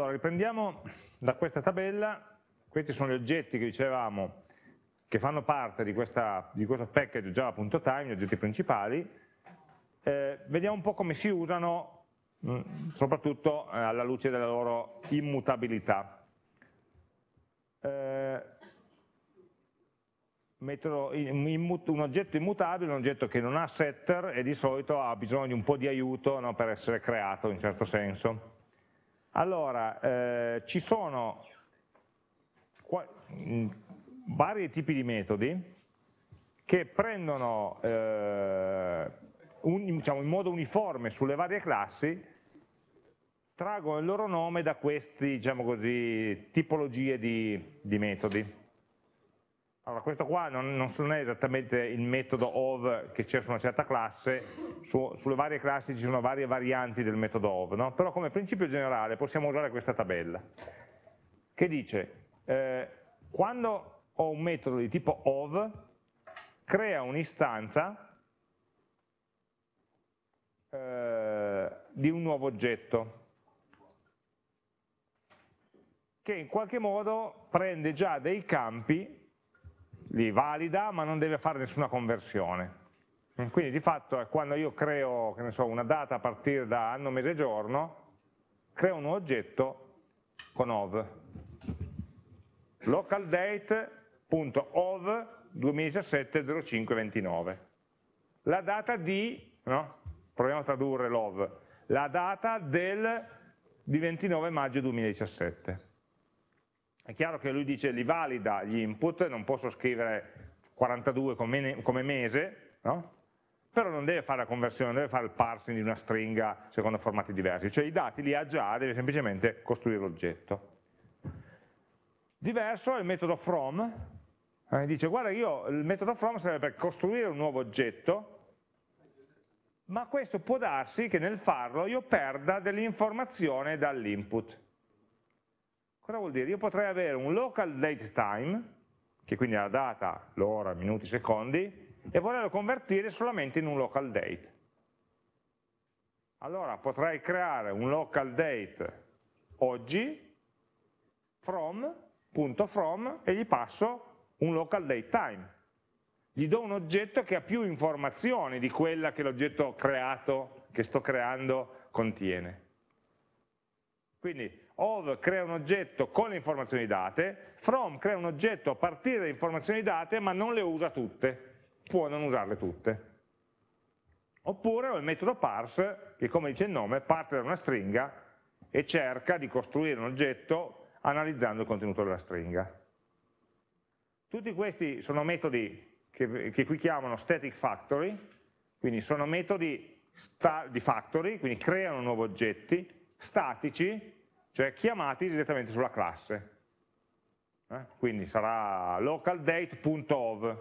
Allora, riprendiamo da questa tabella, questi sono gli oggetti che dicevamo che fanno parte di, questa, di questo package java.time, gli oggetti principali, eh, vediamo un po' come si usano, mm, soprattutto eh, alla luce della loro immutabilità. Eh, metodo, un oggetto immutabile è un oggetto che non ha setter e di solito ha bisogno di un po' di aiuto no, per essere creato in certo senso. Allora, eh, ci sono mm, vari tipi di metodi che prendono eh, un, diciamo, in modo uniforme sulle varie classi, traggono il loro nome da queste diciamo tipologie di, di metodi. Allora, questo qua non, non, è esattamente il metodo of che c'è su una certa classe, su, sulle varie classi ci sono varie varianti del metodo of, no? però come principio generale possiamo usare questa tabella, che dice, eh, quando ho un metodo di tipo of, crea un'istanza eh, di un nuovo oggetto, che in qualche modo prende già dei campi li valida ma non deve fare nessuna conversione. Quindi di fatto quando io creo so, una data a partire da anno, mese, giorno, creo un oggetto con ov. localdate.ov 2017 05 29. La data di, no? proviamo a tradurre l'ov, la data del, di 29 maggio 2017 è chiaro che lui dice li valida gli input, non posso scrivere 42 come, come mese, no? però non deve fare la conversione, non deve fare il parsing di una stringa secondo formati diversi, cioè i dati li ha già, deve semplicemente costruire l'oggetto. Diverso è il metodo from, eh, dice guarda io il metodo from serve per costruire un nuovo oggetto, ma questo può darsi che nel farlo io perda dell'informazione dall'input. Cosa vuol dire? Io potrei avere un local date time, che quindi è la data, l'ora, minuti, secondi, e volerlo convertire solamente in un local date. Allora potrei creare un local date oggi, from, punto from, e gli passo un local date time. Gli do un oggetto che ha più informazioni di quella che l'oggetto creato, che sto creando, contiene. Quindi of crea un oggetto con le informazioni date, from crea un oggetto a partire dalle informazioni date ma non le usa tutte, può non usarle tutte. Oppure ho il metodo parse che come dice il nome parte da una stringa e cerca di costruire un oggetto analizzando il contenuto della stringa. Tutti questi sono metodi che, che qui chiamano static factory, quindi sono metodi di factory, quindi creano nuovi oggetti, statici, cioè chiamati direttamente sulla classe. Eh? Quindi sarà localdate.of,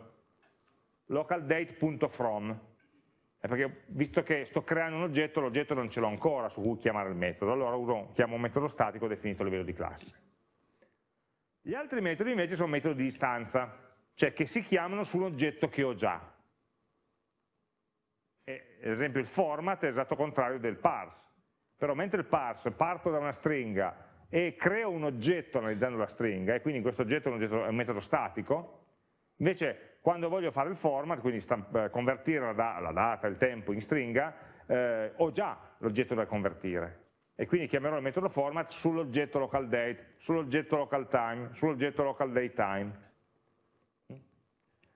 localdate.from, eh, perché visto che sto creando un oggetto, l'oggetto non ce l'ho ancora su cui chiamare il metodo, allora uso, chiamo un metodo statico definito a livello di classe. Gli altri metodi invece sono metodi di istanza, cioè che si chiamano su un oggetto che ho già. E, ad esempio il format è l'esatto contrario del parse però mentre il parse parto da una stringa e creo un oggetto analizzando la stringa, e quindi questo oggetto è un, oggetto, è un metodo statico, invece quando voglio fare il format, quindi eh, convertire la, la, data, il tempo in stringa, eh, ho già l'oggetto da convertire. E quindi chiamerò il metodo format sull'oggetto local date, sull'oggetto local time, sull'oggetto local date time.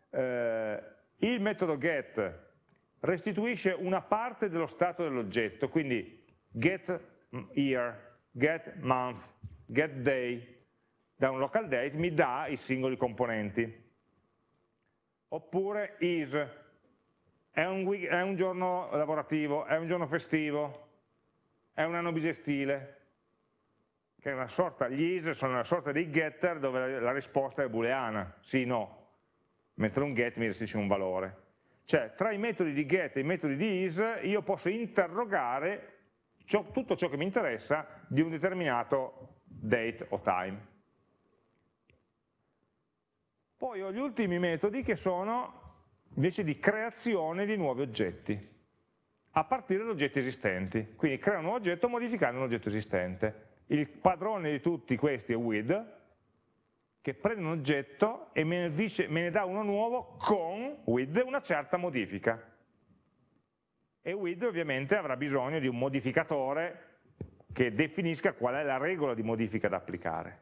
Eh, il metodo get restituisce una parte dello stato dell'oggetto, quindi get year, get month, get day, da un local date mi dà i singoli componenti. Oppure is, è un, è un giorno lavorativo, è un giorno festivo, è un anno bisestile, che è una sorta, gli is sono una sorta di getter dove la risposta è booleana, sì, no, mentre un get mi restituisce un valore. Cioè, tra i metodi di get e i metodi di is, io posso interrogare ciò, tutto ciò che mi interessa di un determinato date o time. Poi ho gli ultimi metodi che sono invece di creazione di nuovi oggetti, a partire da oggetti esistenti. Quindi creo un nuovo oggetto modificando un oggetto esistente. il padrone di tutti questi è with, che prende un oggetto e me ne, dice, me ne dà uno nuovo con with una certa modifica. E with ovviamente avrà bisogno di un modificatore che definisca qual è la regola di modifica da applicare.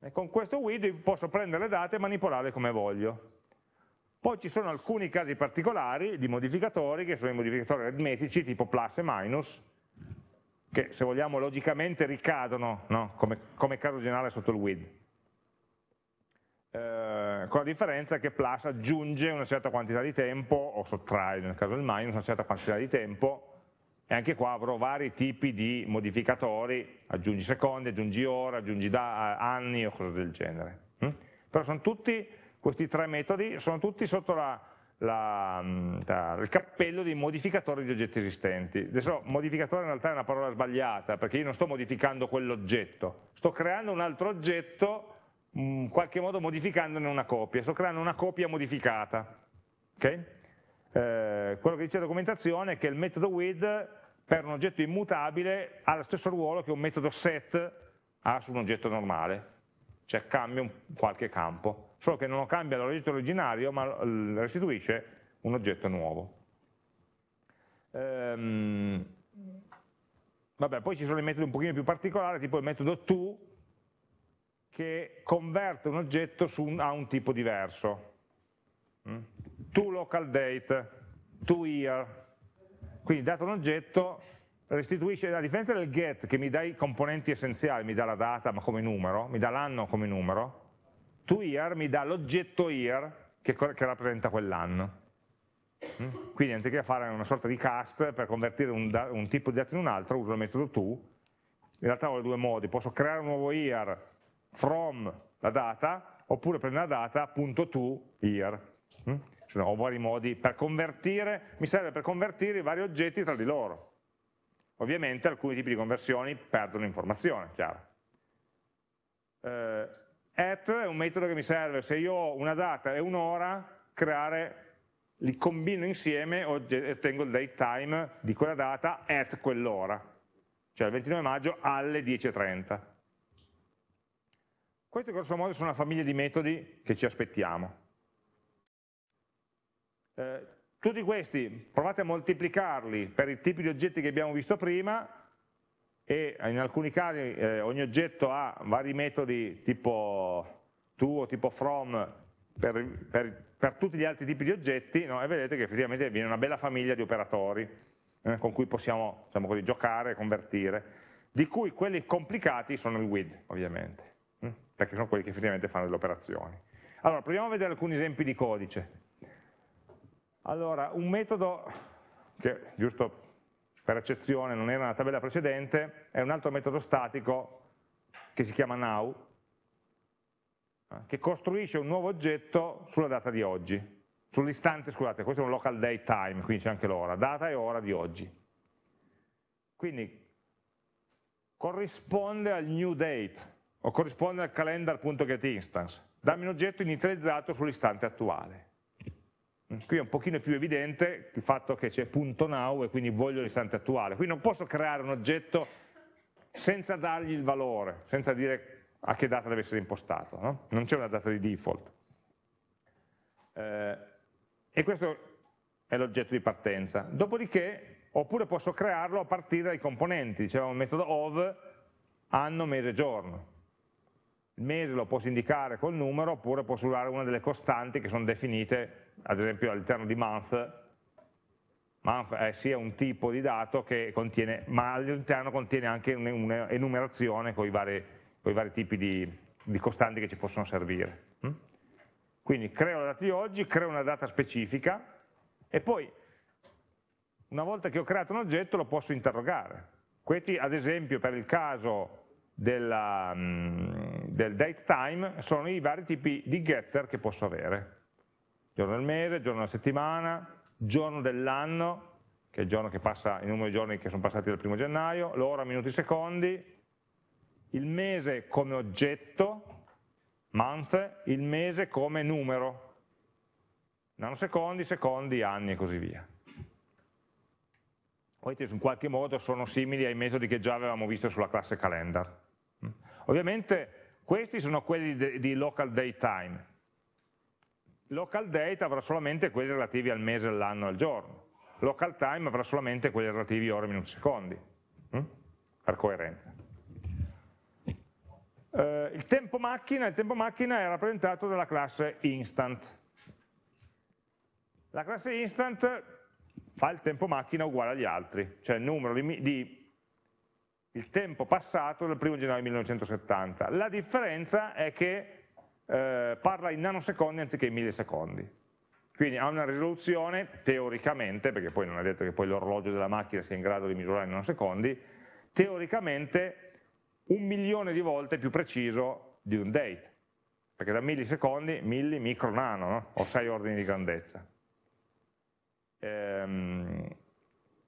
E con questo with posso prendere le date e manipolarle come voglio. Poi ci sono alcuni casi particolari di modificatori, che sono i modificatori aritmetici tipo plus e minus, che se vogliamo logicamente ricadono no? come, come caso generale sotto il with. Eh, con la differenza che plus aggiunge una certa quantità di tempo, o sottrae nel caso del minus una certa quantità di tempo, e anche qua avrò vari tipi di modificatori, aggiungi secondi, aggiungi ore, aggiungi anni o cose del genere. Mm? Però sono tutti, questi tre metodi, sono tutti sotto la, la, la, il cappello dei modificatori di oggetti esistenti. Adesso modificatore in realtà è una parola sbagliata, perché io non sto modificando quell'oggetto, sto creando un altro oggetto in qualche modo modificandone una copia, sto creando una copia modificata. Okay? Eh, quello che dice la documentazione è che il metodo with per un oggetto immutabile ha lo stesso ruolo che un metodo set ha su un oggetto normale, cioè cambia un, qualche campo, solo che non cambia l'oggetto originario ma restituisce un oggetto nuovo. Ehm, vabbè, poi ci sono i metodi un pochino più particolari, tipo il metodo to, che converte un oggetto un, a un tipo diverso. Mm? To local date, to year. Quindi dato un oggetto, restituisce, a differenza del get che mi dà i componenti essenziali, mi dà la data ma come numero, mi dà l'anno come numero, to year mi dà l'oggetto year che, che rappresenta quell'anno. Mm? Quindi anziché fare una sorta di cast per convertire un, un tipo di dato in un altro, uso il metodo to, in realtà ho due modi, posso creare un nuovo year from la data, oppure prendere la data punto to here. Mm? Cioè, ho vari modi per convertire, mi serve per convertire i vari oggetti tra di loro. Ovviamente alcuni tipi di conversioni perdono informazione, chiaro. Eh, at è un metodo che mi serve, se io ho una data e un'ora, creare, li combino insieme e ottengo il date time di quella data at quell'ora, cioè il 29 maggio alle 10.30. Questi grosso modo sono una famiglia di metodi che ci aspettiamo. Eh, tutti questi provate a moltiplicarli per i tipi di oggetti che abbiamo visto prima e in alcuni casi eh, ogni oggetto ha vari metodi tipo to o tipo from per, per, per tutti gli altri tipi di oggetti no? e vedete che effettivamente viene una bella famiglia di operatori eh, con cui possiamo diciamo così, giocare e convertire, di cui quelli complicati sono il with ovviamente perché sono quelli che effettivamente fanno delle operazioni. Allora, proviamo a vedere alcuni esempi di codice. Allora, un metodo che, giusto per eccezione, non era nella tabella precedente, è un altro metodo statico che si chiama now, eh, che costruisce un nuovo oggetto sulla data di oggi, sull'istante, scusate, questo è un local date time, quindi c'è anche l'ora, data e ora di oggi. Quindi corrisponde al new date, o corrisponde al calendar.getInstance, dammi un oggetto inizializzato sull'istante attuale. Qui è un pochino più evidente il fatto che c'è .now e quindi voglio l'istante attuale. Qui non posso creare un oggetto senza dargli il valore, senza dire a che data deve essere impostato, no? non c'è una data di default. Eh, e questo è l'oggetto di partenza. Dopodiché, oppure posso crearlo a partire dai componenti, dicevamo il metodo of anno, mese, giorno il mese lo posso indicare col numero oppure posso usare una delle costanti che sono definite ad esempio all'interno di month month è sia un tipo di dato che contiene, ma all'interno contiene anche un'enumerazione con i vari, con i vari tipi di, di, costanti che ci possono servire. Mm? Quindi creo la data di oggi, creo una data specifica e poi una volta che ho creato un oggetto lo posso interrogare. Questi ad esempio per il caso della, mm, del date time sono i vari tipi di getter che posso avere. Giorno del mese, giorno della settimana, giorno dell'anno, che è il giorno che passa, i numeri di giorni che sono passati dal primo gennaio, l'ora, minuti, secondi, il mese come oggetto, month, il mese come numero, nanosecondi, secondi, anni e così via. poi in qualche modo sono simili ai metodi che già avevamo visto sulla classe calendar. Ovviamente questi sono quelli di local date time. Local date avrà solamente quelli relativi al mese, all'anno, al giorno. Local time avrà solamente quelli relativi a ore, minuti, secondi, mm? per coerenza. Uh, il, tempo macchina, il tempo macchina è rappresentato dalla classe instant. La classe instant fa il tempo macchina uguale agli altri, cioè il numero di il tempo passato dal 1 gennaio 1970. La differenza è che eh, parla in nanosecondi anziché in millisecondi. Quindi ha una risoluzione, teoricamente, perché poi non è detto che poi l'orologio della macchina sia in grado di misurare in nanosecondi, teoricamente un milione di volte più preciso di un date, perché da millisecondi, milli, micro, nano, no? ho sei ordini di grandezza. Ehm,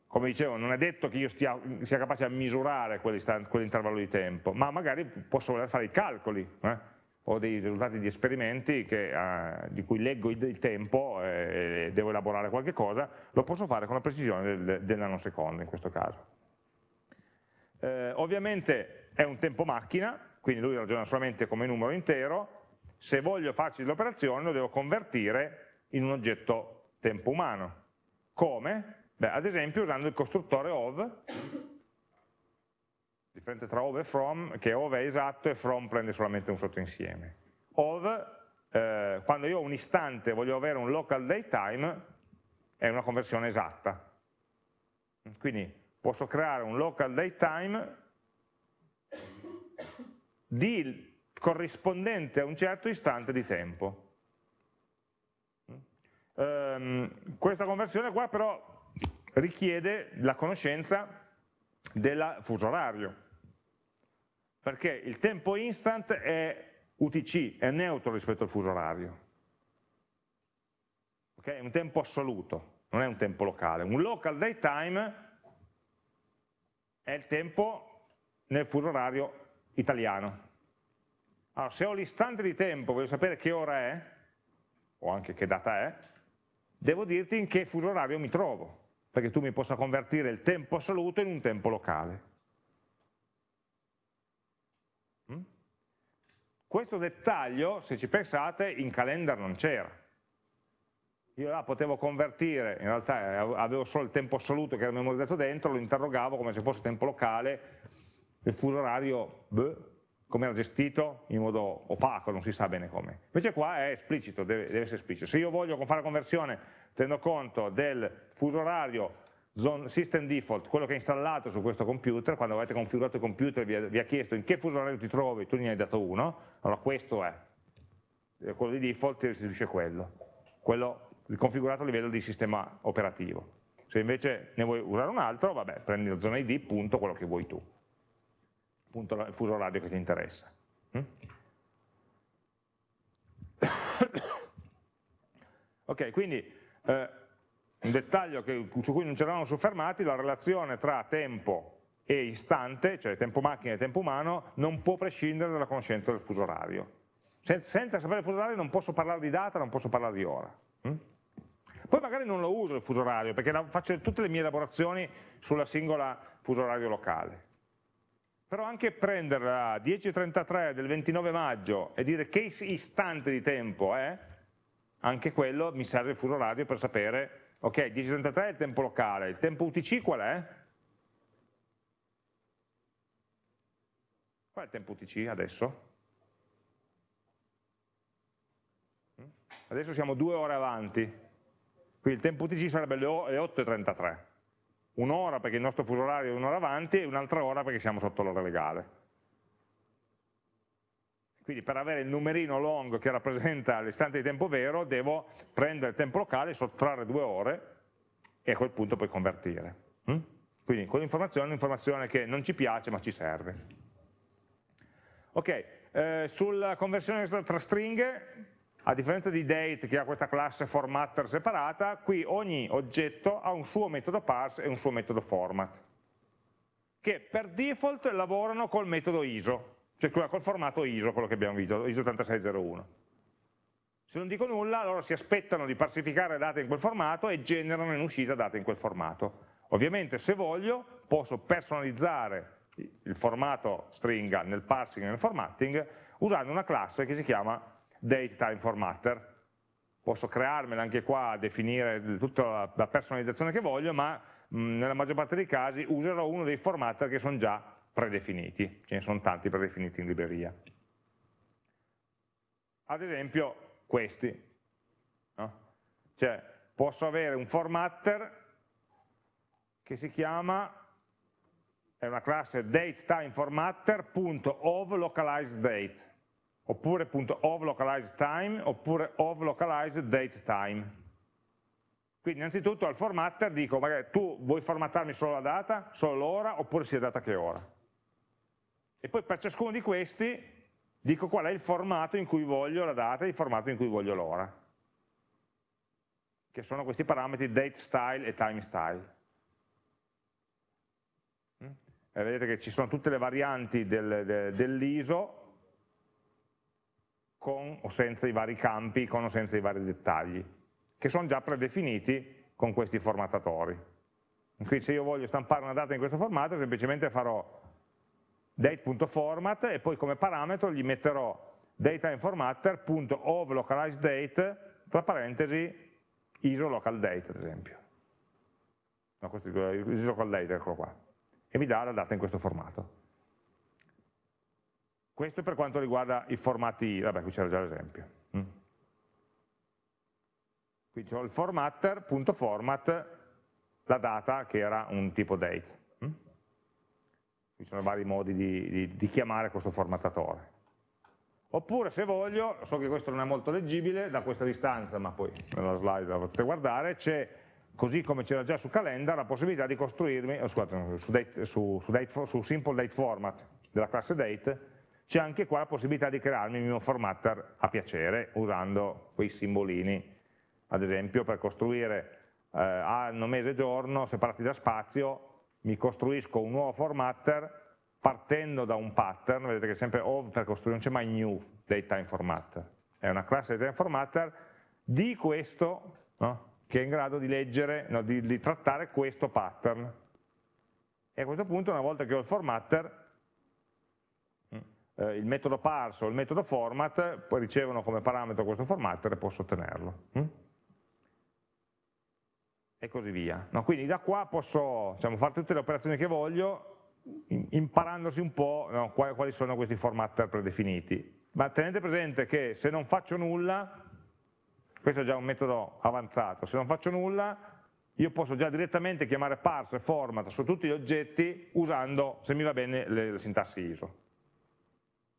come dicevo, non è detto che io stia, sia capace a misurare quell'intervallo di tempo, ma magari posso voler fare i calcoli, eh? o dei risultati di esperimenti che, eh, di cui leggo il, tempo e devo elaborare qualche cosa, lo posso fare con la precisione del, del nanosecondo in questo caso. Eh, ovviamente è un tempo macchina, quindi lui ragiona solamente come numero intero, se voglio farci l'operazione lo devo convertire in un oggetto tempo umano. Come? Beh, ad esempio usando il costruttore of, differenza tra of e from, che of è esatto e from prende solamente un sottoinsieme. Of, eh, quando io ho un istante voglio avere un local datetime, è una conversione esatta. Quindi posso creare un local datetime di, corrispondente a un certo istante di tempo. Um, questa conversione qua però richiede la conoscenza del fuso orario, perché il tempo instant è UTC, è neutro rispetto al fuso orario, okay? è un tempo assoluto, non è un tempo locale. Un local daytime è il tempo nel fuso orario italiano. Allora, se ho l'istante di tempo, voglio sapere che ora è, o anche che data è, devo dirti in che fuso orario mi trovo perché tu mi possa convertire il tempo assoluto in un tempo locale. Mm? Questo dettaglio, se ci pensate, in calendar non c'era. Io là potevo convertire, in realtà avevo solo il tempo assoluto che era memorizzato dentro, lo interrogavo come se fosse tempo locale, il fuso orario, come era gestito? In modo opaco, non si sa bene come. Invece qua è esplicito, deve, deve essere esplicito. Se io voglio fare la conversione tenendo conto del fuso orario system default, quello che è installato su questo computer, quando avete configurato il computer vi ha, vi ha chiesto in che fuso orario ti trovi, tu ne hai dato uno, allora questo è, quello di default ti restituisce quello, quello configurato a livello di sistema operativo. Se invece ne vuoi usare un altro, vabbè, prendi la zona ID, punto quello che vuoi tu, punto il fuso orario che ti interessa. Mm? ok, quindi eh, un dettaglio che, su cui non ci eravamo soffermati, la relazione tra tempo e istante, cioè tempo macchina e tempo umano, non può prescindere dalla conoscenza del fuso orario. Sen senza sapere il fuso orario non posso parlare di data, non posso parlare di ora. Hm? Poi magari non lo uso il fuso orario, perché faccio tutte le mie elaborazioni sulla singola fuso orario locale. Però anche prendere la 10.33 del 29 maggio e dire che istante di tempo è, anche quello mi serve il fuso orario per sapere, ok, 10.33 è il tempo locale, il tempo UTC qual è? Qual è il tempo UTC adesso? Adesso siamo due ore avanti, quindi il tempo UTC sarebbe le 8.33, un'ora perché il nostro fuso orario è un'ora avanti e un'altra ora perché siamo sotto l'ora legale. Quindi per avere il numerino long che rappresenta l'istante di tempo vero devo prendere il tempo locale, sottrarre due ore e a quel punto poi convertire. Mm? Quindi quell'informazione è un'informazione che non ci piace ma ci serve. Ok, eh, sulla conversione tra stringhe, a differenza di date che ha questa classe formatter separata, qui ogni oggetto ha un suo metodo parse e un suo metodo format, che per default lavorano col metodo ISO, cioè col formato ISO, quello che abbiamo visto, ISO 8601. Se non dico nulla, loro si aspettano di parsificare date in quel formato e generano in uscita date in quel formato. Ovviamente se voglio posso personalizzare il formato stringa nel parsing e nel formatting usando una classe che si chiama DateTimeFormatter. Posso crearmela anche qua, definire tutta la personalizzazione che voglio, ma nella maggior parte dei casi userò uno dei formatter che sono già predefiniti, ce ne sono tanti predefiniti in libreria. Ad esempio questi. No? Cioè, posso avere un formatter che si chiama, è una classe datetimeformatter.ovLocalizedDate oppure .ovLocalizedTime oppure ovLocalizedDateTime. Quindi innanzitutto al formatter dico, magari tu vuoi formattarmi solo la data, solo l'ora, oppure sia data che ora. E poi per ciascuno di questi dico qual è il formato in cui voglio la data e il formato in cui voglio l'ora. Che sono questi parametri date style e time style. Mm? E vedete che ci sono tutte le varianti del, del, dell'ISO con o senza i vari campi, con o senza i vari dettagli che sono già predefiniti con questi formattatori. Quindi se io voglio stampare una data in questo formato, semplicemente farò date.format e poi come parametro gli metterò dataimeformatter.ovLocalizedDate tra parentesi isolocalDate ad esempio. No, questo è isolocalDate, eccolo qua. E mi dà la data in questo formato. Questo per quanto riguarda i formati, vabbè qui c'era già l'esempio. Mm. Quindi ho il formatter, punto format, la data che era un tipo date. Ci sono vari modi di, di, di chiamare questo formattatore. Oppure se voglio, so che questo non è molto leggibile da questa distanza, ma poi nella slide la potete guardare, c'è, così come c'era già su Calendar, la possibilità di costruirmi, oh, scusate, su, date, su, su, date, su, Simple Date Format della classe Date, c'è anche qua la possibilità di crearmi il mio formatter a piacere, usando quei simbolini ad esempio per costruire eh, anno, mese, giorno, separati da spazio, mi costruisco un nuovo formatter partendo da un pattern, vedete che è sempre of per costruire, non c'è mai new datetime formatter, è una classe datetime formatter di questo, no? che è in grado di leggere, no, di, di trattare questo pattern. E a questo punto, una volta che ho il formatter, eh, il metodo parse o il metodo format poi ricevono come parametro questo formatter e posso ottenerlo. E così via. No? Quindi da qua posso diciamo, fare tutte le operazioni che voglio imparandosi un po' no, quali sono questi formatter predefiniti. Ma tenete presente che se non faccio nulla, questo è già un metodo avanzato, se non faccio nulla io posso già direttamente chiamare parse format su tutti gli oggetti usando, se mi va bene, le, le sintassi ISO.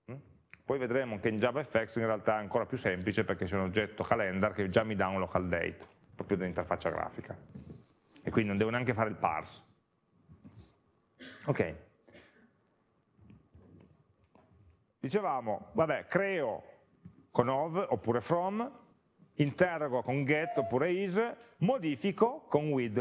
Mm? Poi vedremo che in JavaFX in realtà è ancora più semplice perché c'è un oggetto calendar che già mi dà un local date proprio dell'interfaccia grafica. E quindi non devo neanche fare il parse. Ok. Dicevamo, vabbè, creo con ov oppure from, interrogo con get oppure is, modifico con with,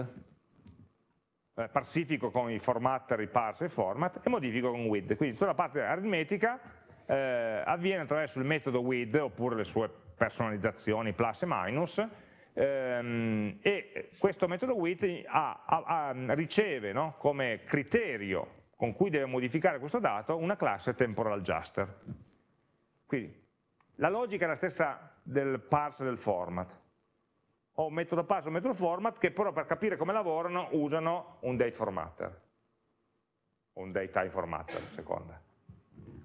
eh, parsifico con i formatter, i parse e format e modifico con with. Quindi tutta la parte aritmetica eh, avviene attraverso il metodo with oppure le sue personalizzazioni plus e minus ehm, e questo metodo with ha, ha, ha, riceve no, come criterio con cui deve modificare questo dato una classe temporal adjuster. Quindi la logica è la stessa del parse del format. Ho un metodo parse e un metodo format che però per capire come lavorano usano un date formatter o un date time formatter, seconda.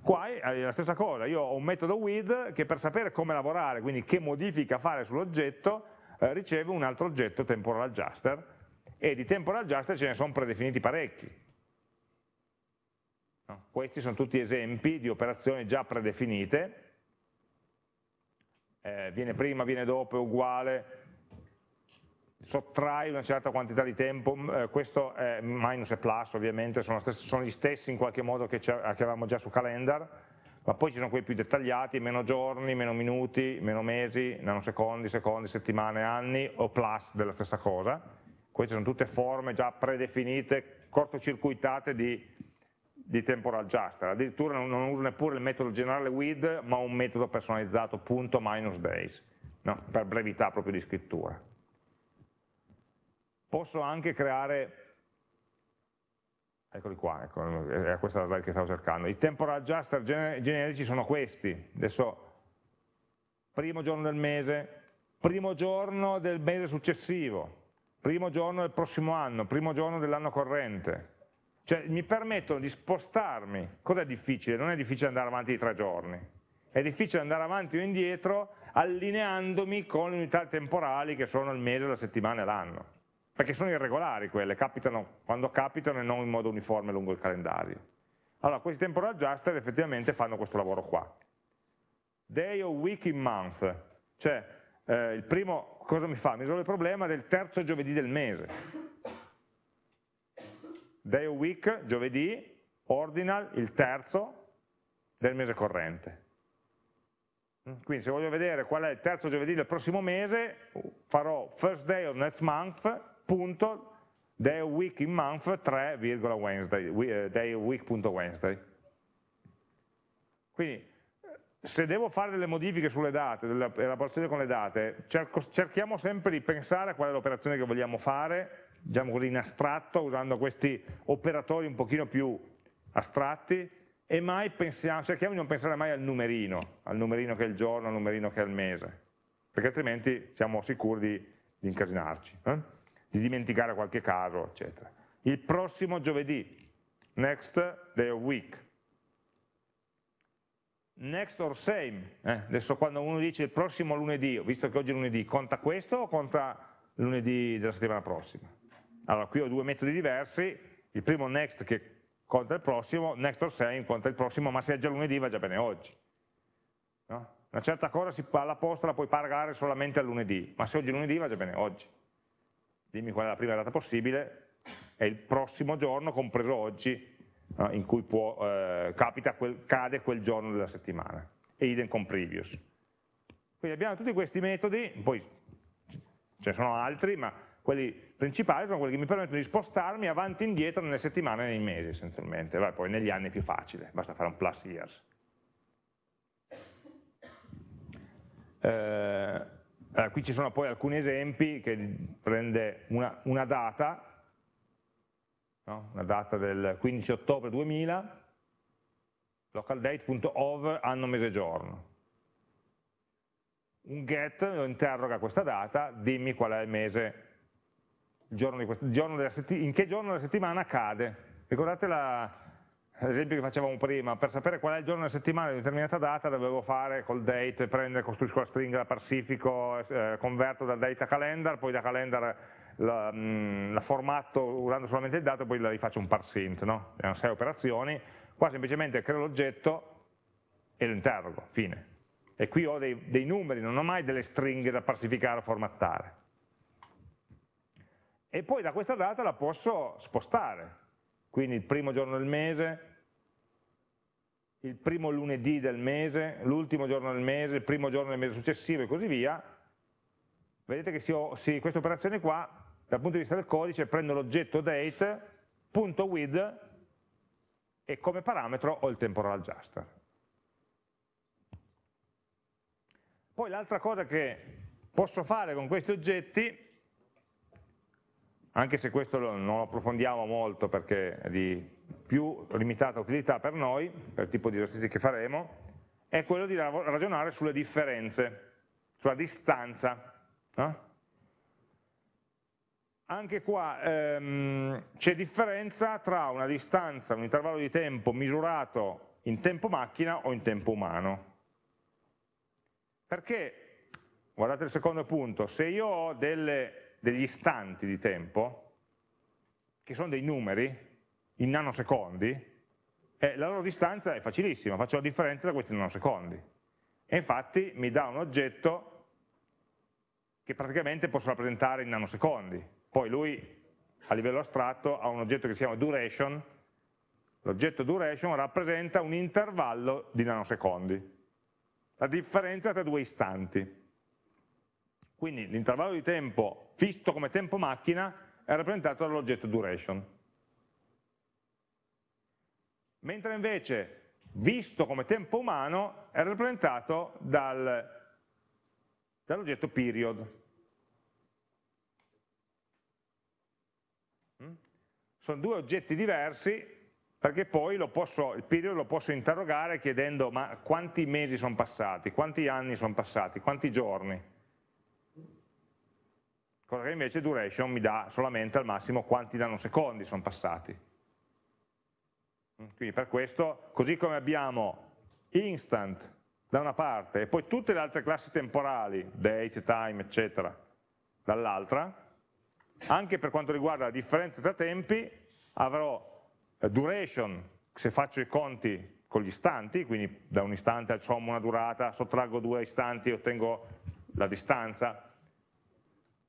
Qua è la stessa cosa, io ho un metodo with che per sapere come lavorare, quindi che modifica fare sull'oggetto, eh, riceve un altro oggetto temporal adjuster e di temporal adjuster ce ne sono predefiniti parecchi. No? Questi sono tutti esempi di operazioni già predefinite, eh, viene prima, viene dopo, è uguale, sottrai una certa quantità di tempo, eh, questo è minus e plus ovviamente, sono, stessi, sono, gli stessi in qualche modo che, che avevamo già su calendar, ma poi ci sono quelli più dettagliati, meno giorni, meno minuti, meno mesi, nanosecondi, secondi, settimane, anni o plus della stessa cosa. Queste sono tutte forme già predefinite, cortocircuitate di, di temporal adjuster. Addirittura non, non, uso neppure il metodo generale with, ma un metodo personalizzato, punto minus days, no? per brevità proprio di scrittura. Posso anche creare Eccoli qua, ecco, è questa la slide che stavo cercando. I temporal adjuster generici sono questi. Adesso, primo giorno del mese, primo giorno del mese successivo, primo giorno del prossimo anno, primo giorno dell'anno corrente. Cioè mi permettono di spostarmi. Cos'è difficile? Non è difficile andare avanti di tre giorni. È difficile andare avanti o indietro allineandomi con le unità temporali che sono il mese, la settimana e l'anno. Perché sono irregolari quelle, capitano quando capitano e non in modo uniforme lungo il calendario. Allora, questi temporal adjuster effettivamente fanno questo lavoro qua. Day o week in month, cioè eh, il primo cosa mi fa? Mi risolve il problema del terzo giovedì del mese. Day of week, giovedì, ordinal, il terzo del mese corrente. Quindi se voglio vedere qual è il terzo giovedì del prossimo mese, farò first day of next month, punto, day of week in month, 3, Wednesday, eh, day of week.wednesday. Quindi se devo fare delle modifiche sulle date, delle elaborazioni con le date, cerco, cerchiamo sempre di pensare a qual è l'operazione che vogliamo fare, diciamo così in astratto, usando questi operatori un pochino più astratti, e mai pensiamo, cerchiamo di non pensare mai al numerino, al numerino che è il giorno, al numerino che è il mese, perché altrimenti siamo sicuri di, di incasinarci, eh? Di dimenticare qualche caso, eccetera. Il prossimo giovedì, next day of week, next or same, eh, adesso quando uno dice il prossimo lunedì, visto che oggi è lunedì, conta questo o conta lunedì della settimana prossima? Allora qui ho due metodi diversi, il primo next che conta il prossimo, next or same conta il prossimo, ma se è già lunedì va già bene oggi. No? Una certa cosa si, alla posta la puoi pagare solamente al lunedì, ma se oggi è lunedì va già bene oggi. Dimmi qual è la prima data possibile, è il prossimo giorno, compreso oggi, in cui può, eh, quel, cade quel giorno della settimana, e idem con previous. Quindi abbiamo tutti questi metodi, poi ce ne sono altri, ma quelli principali sono quelli che mi permettono di spostarmi avanti e indietro nelle settimane e nei mesi essenzialmente, Vai, poi negli anni è più facile, basta fare un plus years. Eh, allora, qui ci sono poi alcuni esempi che prende una, una data no? una data del 15 ottobre 2000, localdate.ov anno mese giorno. Un get lo interroga questa data, dimmi qual è il mese, il giorno questo, il giorno in che giorno della settimana cade. Ricordate l'esempio che facevamo prima, per sapere qual è il giorno della settimana di determinata data dovevo fare col date, prendere, costruisco la stringa da Pacifico, eh, converto dal date a calendar, poi da calendar la, la, formatto usando solamente il dato e poi la rifaccio un parsint, no? Erano sei operazioni, qua semplicemente creo l'oggetto e lo interrogo, fine. E qui ho dei, dei numeri, non ho mai delle stringhe da parsificare o formattare. E poi da questa data la posso spostare, quindi il primo giorno del mese, il primo lunedì del mese, l'ultimo giorno del mese, il primo giorno del mese successivo e così via, vedete che questa operazione qua dal punto di vista del codice prendo l'oggetto date.with e come parametro ho il temporal adjuster. Poi l'altra cosa che posso fare con questi oggetti, anche se questo non lo approfondiamo molto perché è di più limitata utilità per noi, per il tipo di esercizi che faremo, è quello di ragionare sulle differenze, sulla distanza. No? anche qua ehm, c'è differenza tra una distanza, un intervallo di tempo misurato in tempo macchina o in tempo umano. Perché, guardate il secondo punto, se io ho delle, degli istanti di tempo, che sono dei numeri, in nanosecondi, eh, la loro distanza è facilissima, faccio la differenza da questi nanosecondi. E infatti mi dà un oggetto che praticamente posso rappresentare in nanosecondi. Poi lui a livello astratto ha un oggetto che si chiama duration, l'oggetto duration rappresenta un intervallo di nanosecondi, la differenza tra due istanti. Quindi l'intervallo di tempo visto come tempo macchina è rappresentato dall'oggetto duration. Mentre invece visto come tempo umano è rappresentato dal, dall'oggetto period. sono due oggetti diversi perché poi posso, il period lo posso interrogare chiedendo ma quanti mesi sono passati, quanti anni sono passati, quanti giorni. Cosa che invece duration mi dà solamente al massimo quanti nanosecondi sono passati. Quindi per questo, così come abbiamo instant da una parte e poi tutte le altre classi temporali, date, time, eccetera, dall'altra, anche per quanto riguarda la differenza tra tempi, avrò duration, se faccio i conti con gli istanti, quindi da un istante sommo una durata, sottraggo due istanti e ottengo la distanza.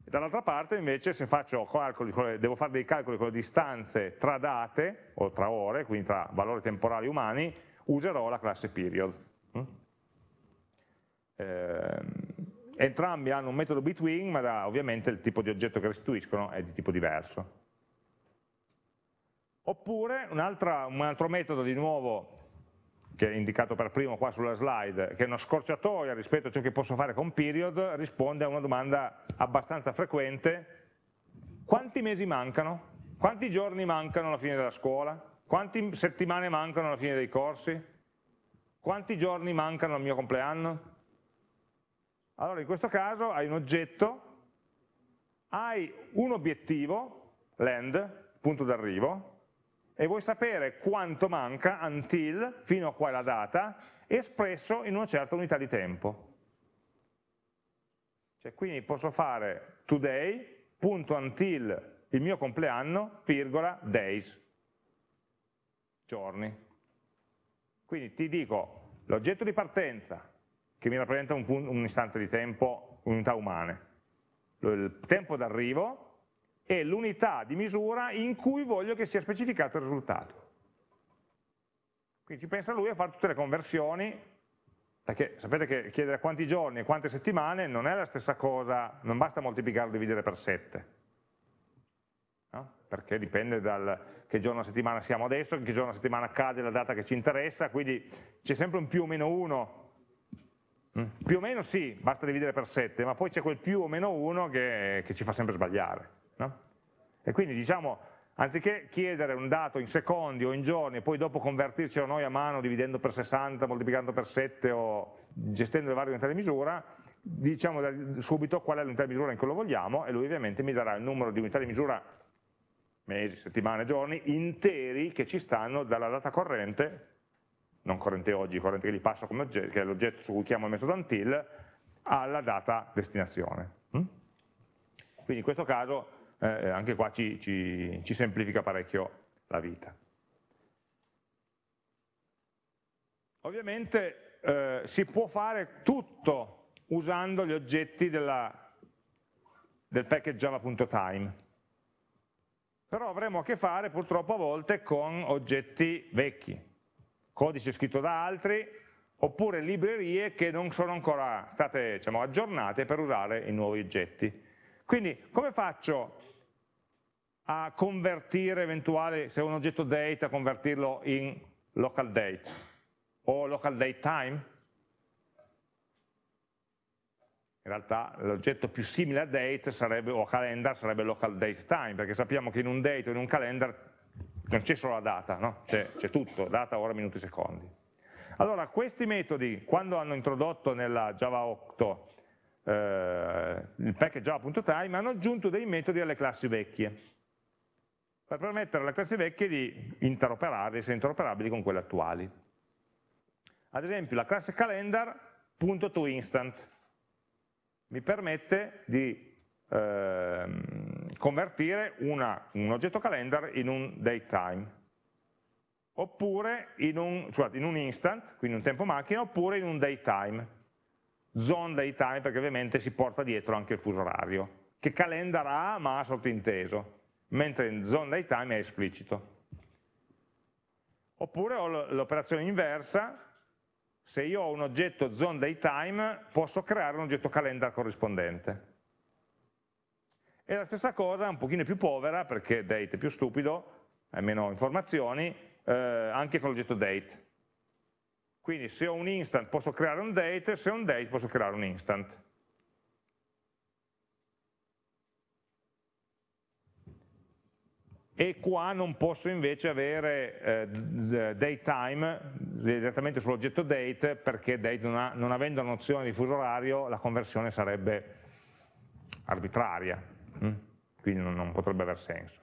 Dall'altra parte invece se calcoli, devo fare dei calcoli con le distanze tra date o tra ore, quindi tra valori temporali umani, userò la classe period. Eh, entrambi hanno un metodo between, ma da, ovviamente il tipo di oggetto che restituiscono è di tipo diverso. Oppure un, un altro metodo di nuovo che è indicato per primo qua sulla slide, che è una scorciatoia rispetto a ciò che posso fare con period, risponde a una domanda abbastanza frequente, quanti mesi mancano? Quanti giorni mancano alla fine della scuola? Quante settimane mancano alla fine dei corsi? Quanti giorni mancano al mio compleanno? Allora in questo caso hai un oggetto, hai un obiettivo, land, punto d'arrivo, e vuoi sapere quanto manca until, fino a qua è la data, espresso in una certa unità di tempo. Cioè, quindi posso fare today, punto until il mio compleanno, virgola, days, giorni. Quindi ti dico l'oggetto di partenza, che mi rappresenta un, un istante di tempo, unità umane, il tempo d'arrivo, è l'unità di misura in cui voglio che sia specificato il risultato. Quindi ci pensa lui a fare tutte le conversioni, perché sapete che chiedere quanti giorni e quante settimane non è la stessa cosa, non basta moltiplicare o dividere per 7, no? perché dipende da che giorno della settimana siamo adesso, che giorno della settimana cade la data che ci interessa, quindi c'è sempre un più o meno 1, mm? più o meno sì, basta dividere per 7, ma poi c'è quel più o meno 1 che, che ci fa sempre sbagliare. No? E quindi diciamo, anziché chiedere un dato in secondi o in giorni e poi dopo convertircelo noi a mano dividendo per 60, moltiplicando per 7 o gestendo le varie unità di misura, diciamo subito qual è l'unità di misura in cui lo vogliamo e lui ovviamente mi darà il numero di unità di misura mesi, settimane, giorni interi che ci stanno dalla data corrente, non corrente oggi, corrente che gli passo come oggetto, che è l'oggetto su cui chiamo il metodo until, alla data destinazione. Mm? Quindi in questo caso eh, anche qua ci, ci, ci semplifica parecchio la vita. Ovviamente eh, si può fare tutto usando gli oggetti della, del package java.time, però avremo a che fare purtroppo a volte con oggetti vecchi, codice scritto da altri, oppure librerie che non sono ancora state diciamo, aggiornate per usare i nuovi oggetti. Quindi come faccio a convertire eventuale, se è un oggetto date, a convertirlo in local date o local date time? In realtà l'oggetto più simile a date sarebbe, o a calendar sarebbe local date time, perché sappiamo che in un date o in un calendar non c'è solo la data, no? c'è tutto, data, ora, minuti, secondi. Allora, questi metodi, quando hanno introdotto nella Java 8 eh, il package java.time, hanno aggiunto dei metodi alle classi vecchie per permettere alle classi vecchie di interoperare, essere interoperabili con quelle attuali. Ad esempio la classe calendar.toInstant mi permette di eh, convertire una, un oggetto calendar in un datetime oppure in un, scusate, in un instant, quindi un tempo macchina, oppure in un daytime, zone daytime perché ovviamente si porta dietro anche il fuso orario, che calendar ha ma ha sottinteso mentre in zone daytime è esplicito. Oppure ho l'operazione inversa, se io ho un oggetto zone daytime posso creare un oggetto calendar corrispondente. E la stessa cosa, un pochino più povera, perché date è più stupido, hai meno informazioni, eh, anche con l'oggetto date. Quindi se ho un instant posso creare un date, se ho un date posso creare un instant. e qua non posso invece avere eh, datetime direttamente sull'oggetto date perché date non, ha, non avendo nozione di fuso orario la conversione sarebbe arbitraria, hm? quindi non, non, potrebbe aver senso.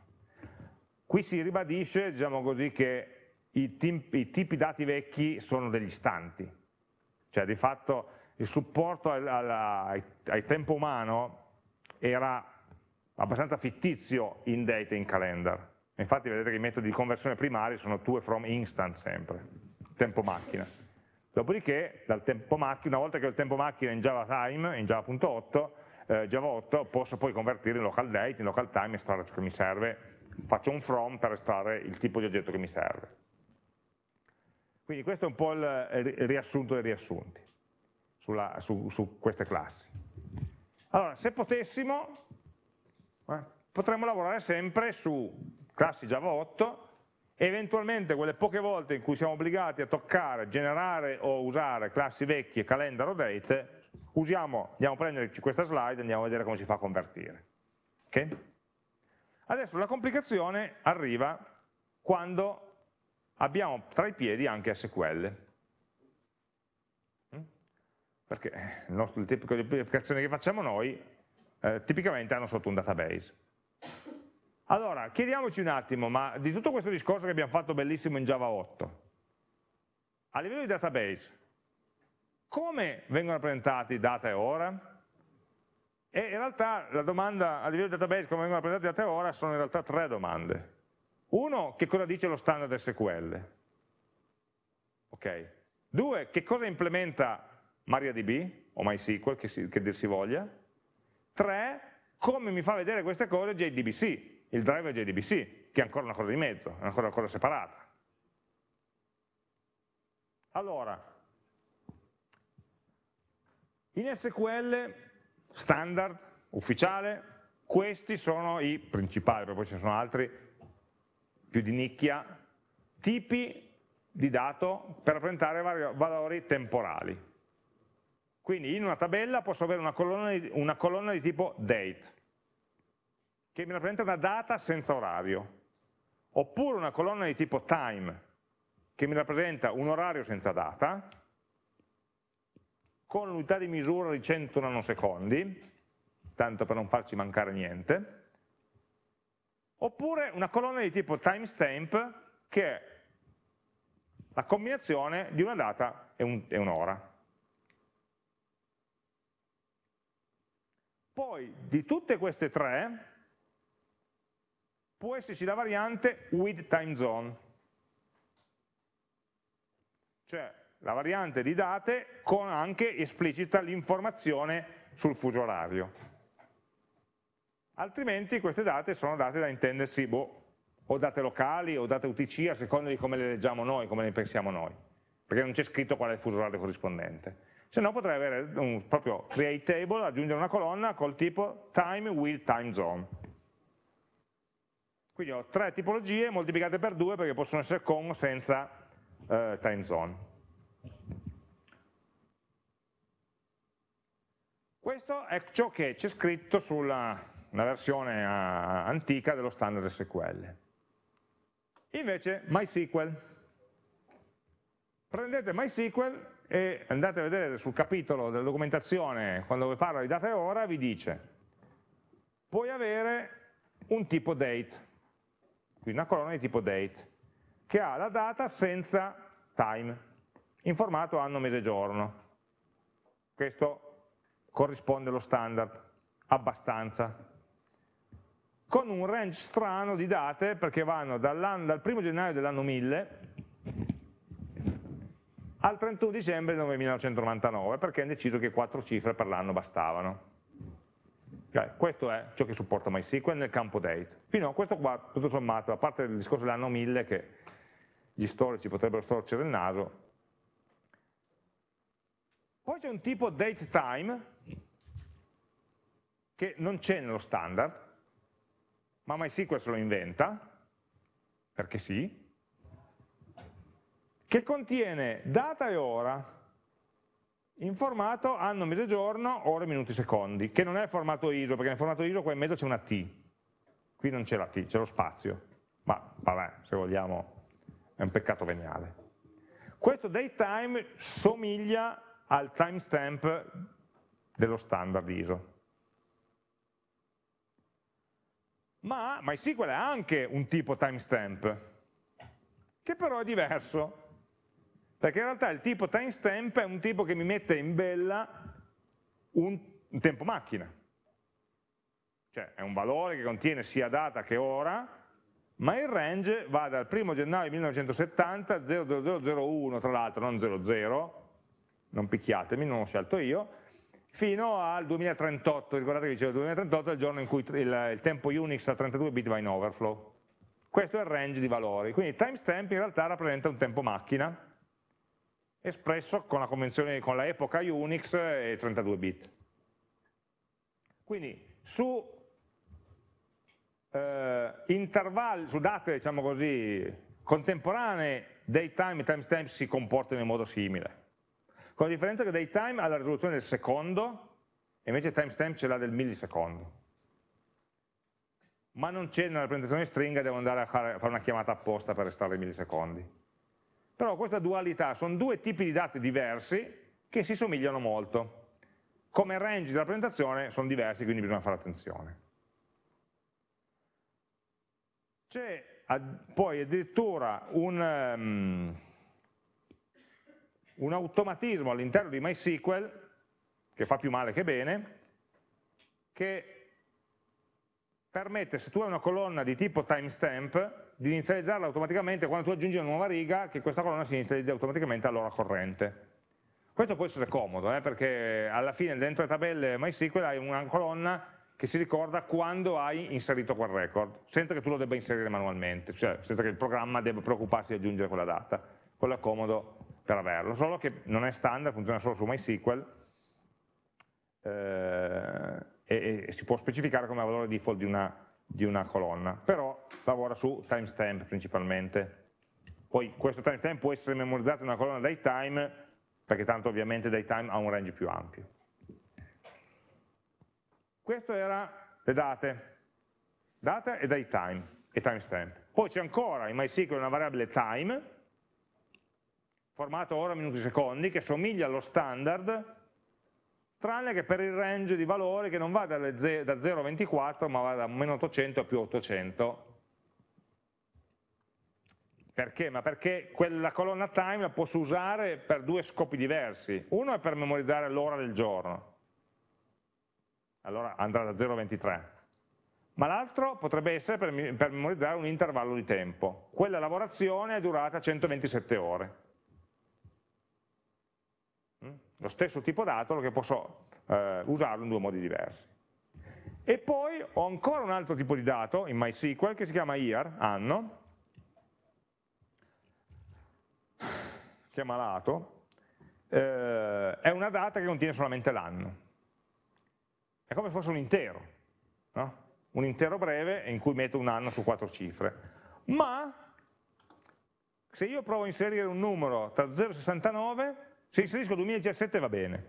Qui si ribadisce, diciamo così, che i, i tipi dati vecchi sono degli istanti, cioè di fatto il supporto al, al, al, tempo umano era abbastanza fittizio in data e in calendar. Infatti vedete che i metodi di conversione primari sono to e from instant sempre, tempo macchina. Dopodiché, tempo macchina, una volta che ho il tempo macchina in Java Time, in Java.8, eh, Java 8, posso poi convertire in local date, in local time, estrarre ciò che mi serve, faccio un from per estrarre il tipo di oggetto che mi serve. Quindi questo è un po' il riassunto dei riassunti sulla, su, su queste classi. Allora, se potessimo, eh, potremmo lavorare sempre su classi Java 8 e eventualmente quelle poche volte in cui siamo obbligati a toccare, generare o usare classi vecchie, calendar o date, usiamo, andiamo a prenderci questa slide e andiamo a vedere come si fa a convertire. Okay? Adesso la complicazione arriva quando abbiamo tra i piedi anche SQL. Mm? Perché il, nostro, tipo di applicazioni che facciamo noi eh, tipicamente hanno sotto un database. Allora, chiediamoci un attimo, ma di tutto questo discorso che abbiamo fatto bellissimo in Java 8, a livello di database, come vengono rappresentati data e ora? E in realtà la domanda a livello di database come vengono rappresentati data e ora sono in realtà tre domande. Uno, che cosa dice lo standard SQL? Ok. Due, che cosa implementa MariaDB o MySQL, che, si, che dir si voglia? Tre, come mi fa vedere queste cose JDBC, il driver JDBC, che è ancora una cosa di mezzo, è ancora una cosa separata. Allora, in SQL standard, ufficiale, questi sono i principali, poi ne sono altri più di nicchia, tipi di dato per rappresentare valori temporali. Quindi in una tabella posso avere una colonna di, una colonna di tipo date, che mi rappresenta una data senza orario, oppure una colonna di tipo time, che mi rappresenta un orario senza data, con l'unità di misura di 100 nanosecondi, tanto per non farci mancare niente, oppure una colonna di tipo timestamp, che è la combinazione di una data e un'ora. Un Poi di tutte queste tre può esserci la variante with time zone, cioè la variante di date con anche esplicita l'informazione sul fuso orario. Altrimenti queste date sono date da intendersi boh, o date locali o date UTC a seconda di come le leggiamo noi, come le pensiamo noi, perché non c'è scritto qual è il fuso orario corrispondente. Se no potrei avere un proprio create table, aggiungere una colonna col tipo time with time zone quindi ho tre tipologie moltiplicate per due perché possono essere con o senza eh, time zone. Questo è ciò che c'è scritto sulla una versione uh, antica dello standard SQL. Invece MySQL. Prendete MySQL e andate a vedere sul capitolo della documentazione, quando parla di data e ora, vi dice puoi avere un tipo date, quindi una colonna di tipo date, che ha la data senza time, in formato anno, mese, giorno. Questo corrisponde allo standard, abbastanza. Con un range strano di date, perché vanno dal 1 gennaio dell'anno 1000 al 31 dicembre del 1999, perché hanno deciso che quattro cifre per l'anno bastavano. Okay, questo è ciò che supporta MySQL nel campo date. Fino a questo qua, tutto sommato, a parte il discorso dell'anno 1000 che gli storici potrebbero storcere il naso, poi c'è un tipo dateTime che non c'è nello standard, ma MySQL se lo inventa, perché sì, che contiene data e ora, in formato anno, mese, giorno, ore, minuti, secondi, che non è formato ISO, perché nel formato ISO qua in mezzo c'è una T, qui non c'è la T, c'è lo spazio. ma vabbè, se vogliamo, è un peccato veniale. Questo datetime somiglia al timestamp dello standard ISO. Ma MySQL ha anche un tipo timestamp, che però è diverso, perché in realtà il tipo timestamp è un tipo che mi mette in bella un, un tempo macchina. Cioè è un valore che contiene sia data che ora, ma il range va dal 1 gennaio 1970, 00001 tra l'altro, non 00, non picchiatemi, non l'ho scelto io, fino al 2038, ricordate che dicevo il 2038 è il giorno in cui il, il tempo Unix a 32 bit va in overflow. Questo è il range di valori, quindi timestamp in realtà rappresenta un tempo macchina, espresso con la convenzione, con la epoca Unix e 32 bit. Quindi su eh, intervalli, su date diciamo così, contemporanee, datetime e timestamp si comportano in modo simile. Con la differenza che datetime ha la risoluzione del secondo e invece timestamp ce l'ha del millisecondo. Ma non c'è nella rappresentazione stringa, devo andare a fare una chiamata apposta per restare i millisecondi. Però questa dualità sono due tipi di dati diversi che si somigliano molto. Come range di rappresentazione sono diversi, quindi bisogna fare attenzione. C'è poi addirittura un, um, un automatismo all'interno di MySQL, che fa più male che bene, che permette, se tu hai una colonna di tipo timestamp, di inizializzarla automaticamente quando tu aggiungi una nuova riga, che questa colonna si inizializza automaticamente all'ora corrente. Questo può essere comodo, eh, perché alla fine dentro le tabelle MySQL hai una colonna che si ricorda quando hai inserito quel record, senza che tu lo debba inserire manualmente, cioè senza che il programma debba preoccuparsi di aggiungere quella data. Quello è comodo per averlo, solo che non è standard, funziona solo su MySQL eh, e, e si può specificare come valore default di una di una colonna, però lavora su timestamp principalmente. Poi questo timestamp può essere memorizzato in una colonna datetime, perché tanto ovviamente datetime ha un range più ampio. Questo era le date, data e datetime e timestamp. Poi c'è ancora in MySQL una variabile time, formato ora, minuti, secondi, che somiglia allo standard, tranne che per il range di valori che non va da 0 a 24 ma va da meno 800 a più 800 perché? Ma perché quella colonna time la posso usare per due scopi diversi. Uno è per memorizzare l'ora del giorno. Allora andrà da 0 a 23 ma l'altro potrebbe essere per, per memorizzare un intervallo di tempo. Quella lavorazione è durata 127 ore lo stesso tipo dato che posso eh, usarlo in due modi diversi. E poi ho ancora un altro tipo di dato in MySQL che si chiama year, anno, chiamalato, eh, è una data che contiene solamente l'anno. È come se fosse un intero, no? un intero breve in cui metto un anno su quattro cifre. Ma se io provo a inserire un numero tra 0 e 69, se inserisco 2017 va bene,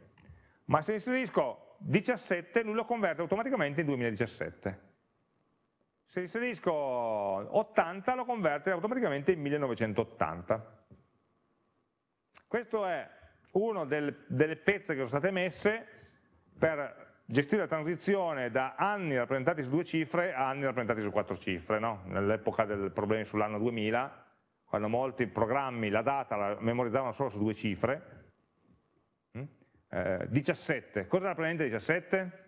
ma se inserisco 17 lui lo converte automaticamente in 2017. Se inserisco 80 lo converte automaticamente in 1980. Questo è una del, delle pezze che sono state messe per gestire la transizione da anni rappresentati su due cifre a anni rappresentati su quattro cifre, no? nell'epoca dei problemi sull'anno 2000, quando molti programmi la data la memorizzavano solo su due cifre, 17, eh, cosa rappresenta 17?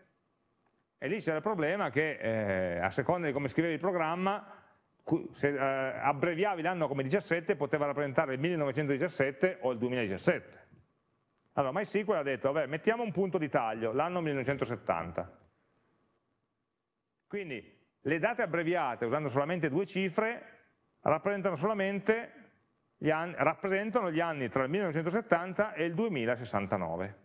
E lì c'era il problema che eh, a seconda di come scrivevi il programma, se eh, abbreviavi l'anno come 17 poteva rappresentare il 1917 o il 2017. Allora MySQL ha detto, vabbè, mettiamo un punto di taglio, l'anno 1970. Quindi le date abbreviate usando solamente due cifre rappresentano solamente gli anni, rappresentano gli anni tra il 1970 e il 2069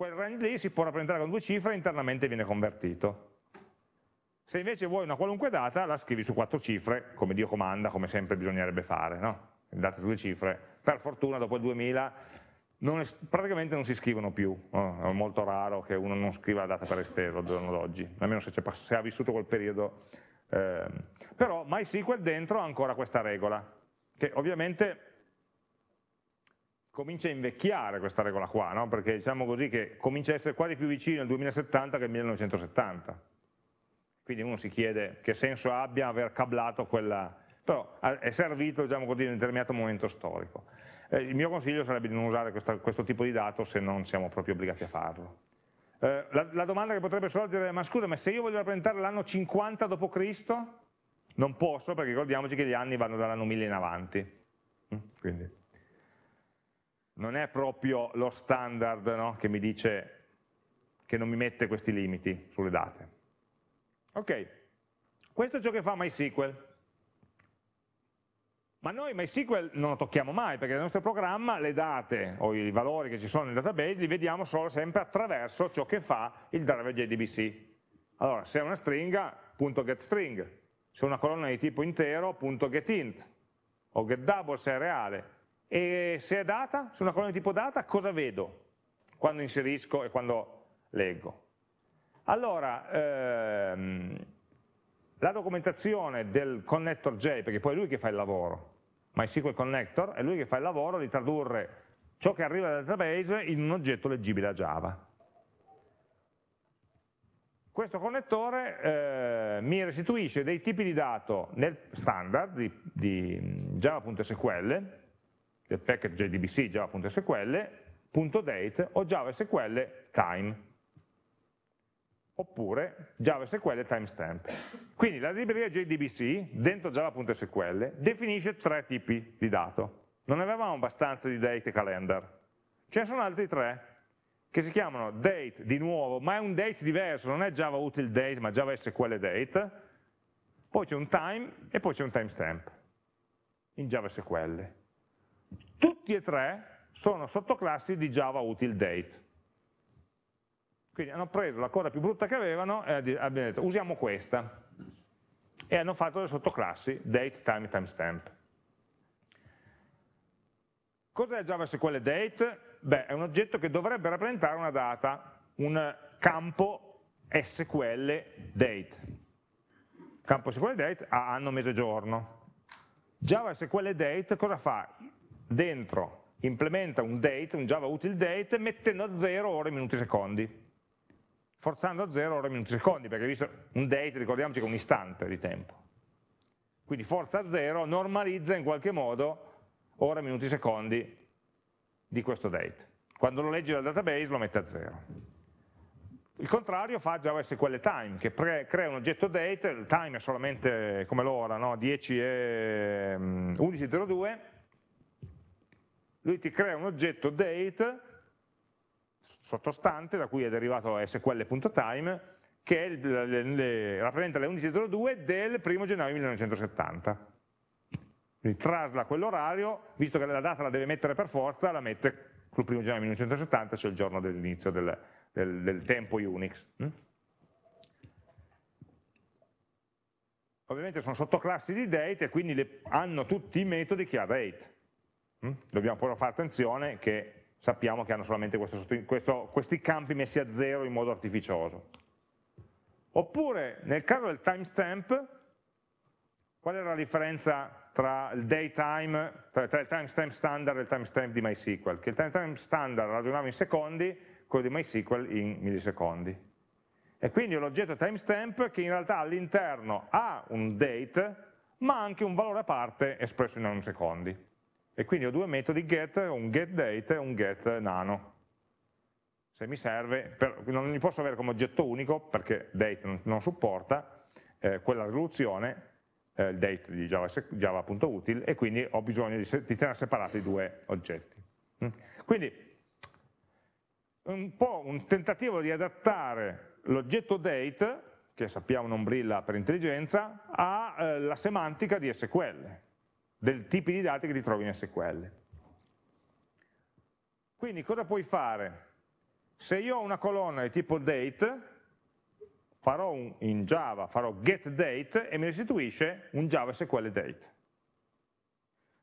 quel range lì si può rappresentare con due cifre e internamente viene convertito. Se invece vuoi una qualunque data, la scrivi su quattro cifre, come Dio comanda, come sempre bisognerebbe fare, no? date due cifre. Per fortuna dopo il 2000 non praticamente non si scrivono più, no? è molto raro che uno non scriva la data per esteso al giorno d'oggi, almeno se, se, ha vissuto quel periodo eh, però MySQL dentro ha ancora questa regola, che ovviamente comincia a invecchiare questa regola qua, no? perché diciamo così che comincia a essere quasi più vicino al 2070 che al 1970. Quindi uno si chiede che senso abbia aver cablato quella, però è servito diciamo così, in un determinato momento storico. Eh, il mio consiglio sarebbe di non usare questa, questo tipo di dato se non siamo proprio obbligati a farlo. Eh, la, la, domanda che potrebbe sorgere è, ma scusa, ma se io voglio rappresentare l'anno 50 d.C., non posso perché ricordiamoci che gli anni vanno dall'anno 1000 in avanti. Mm, quindi non è proprio lo standard no, che mi dice che non mi mette questi limiti sulle date. Ok, questo è ciò che fa MySQL. Ma noi MySQL non lo tocchiamo mai, perché nel nostro programma le date o i valori che ci sono nel database li vediamo solo sempre attraverso ciò che fa il driver JDBC. Allora, se è una stringa, punto getString, se è una colonna di tipo intero, punto getInt, o getDouble se è reale, e se è data, se è una colonna di tipo data, cosa vedo quando inserisco e quando leggo? Allora, ehm, la documentazione del connector J, perché poi è lui che fa il lavoro, MySQL Connector, è lui che fa il lavoro di tradurre ciò che arriva dal database in un oggetto leggibile a Java. Questo connettore eh, mi restituisce dei tipi di dato nel standard di, di java.sql, del package JDBC java.sql, .date o JavaSQL time oppure JavaSQL timestamp. Quindi la libreria JDBC dentro java.sql definisce tre tipi di dato. Non avevamo abbastanza di date e calendar. Ce ne sono altri tre che si chiamano date di nuovo, ma è un date diverso, non è Java util date, ma Java SQL date. Poi c'è un time e poi c'è un timestamp in Java SQL. Tutti e tre sono sottoclassi di Java util date. Quindi hanno preso la cosa più brutta che avevano e abbiamo detto usiamo questa. E hanno fatto le sottoclassi date, time timestamp. Cos'è JavaSQL date? Beh, è un oggetto che dovrebbe rappresentare una data, un campo SQL date. Campo SQL date ha anno, mese, giorno. JavaSQL date cosa fa? Dentro implementa un date, un Java util date, mettendo a zero ore, minuti, secondi forzando a 0 ore, minuti, secondi, perché visto un date, ricordiamoci che è un istante di tempo. Quindi forza a 0 normalizza in qualche modo ore, minuti, secondi di questo date. Quando lo leggi dal database lo mette a 0. Il contrario fa JavaSQL time, che crea un oggetto date, il time è solamente come l'ora, no? 10 e 11.02, mm, lui ti crea un oggetto date sottostante da cui è derivato sql.time che le, le, rappresenta le 11.02 del 1 gennaio 1970. Quindi trasla quell'orario, visto che la data la deve mettere per forza, la mette sul 1 gennaio 1970, cioè il giorno dell'inizio del, del, del, tempo Unix. Mm? Ovviamente sono sottoclassi di date e quindi le, hanno tutti i metodi che ha date. Mm? Dobbiamo però fare attenzione che sappiamo che hanno solamente questo, questo, questi campi messi a zero in modo artificioso. Oppure nel caso del timestamp, qual era la differenza tra il daytime, tra, il timestamp standard e il timestamp di MySQL? Che il timestamp standard ragionava in secondi, quello di MySQL in millisecondi. E quindi ho l'oggetto timestamp che in realtà all'interno ha un date, ma anche un valore a parte espresso in nanosecondi e quindi ho due metodi get, un getDate e un getNano. Se mi serve, per, non li posso avere come oggetto unico perché date non, non supporta eh, quella risoluzione, eh, il date di java.util Java e quindi ho bisogno di, di tenere separati i due oggetti. Mm. Quindi un po' un tentativo di adattare l'oggetto date, che sappiamo non brilla per intelligenza, alla eh, semantica di SQL del tipi di dati che ti trovi in SQL. Quindi cosa puoi fare? Se io ho una colonna di tipo date, farò un, in Java, farò getDate e mi restituisce un Java SQL date.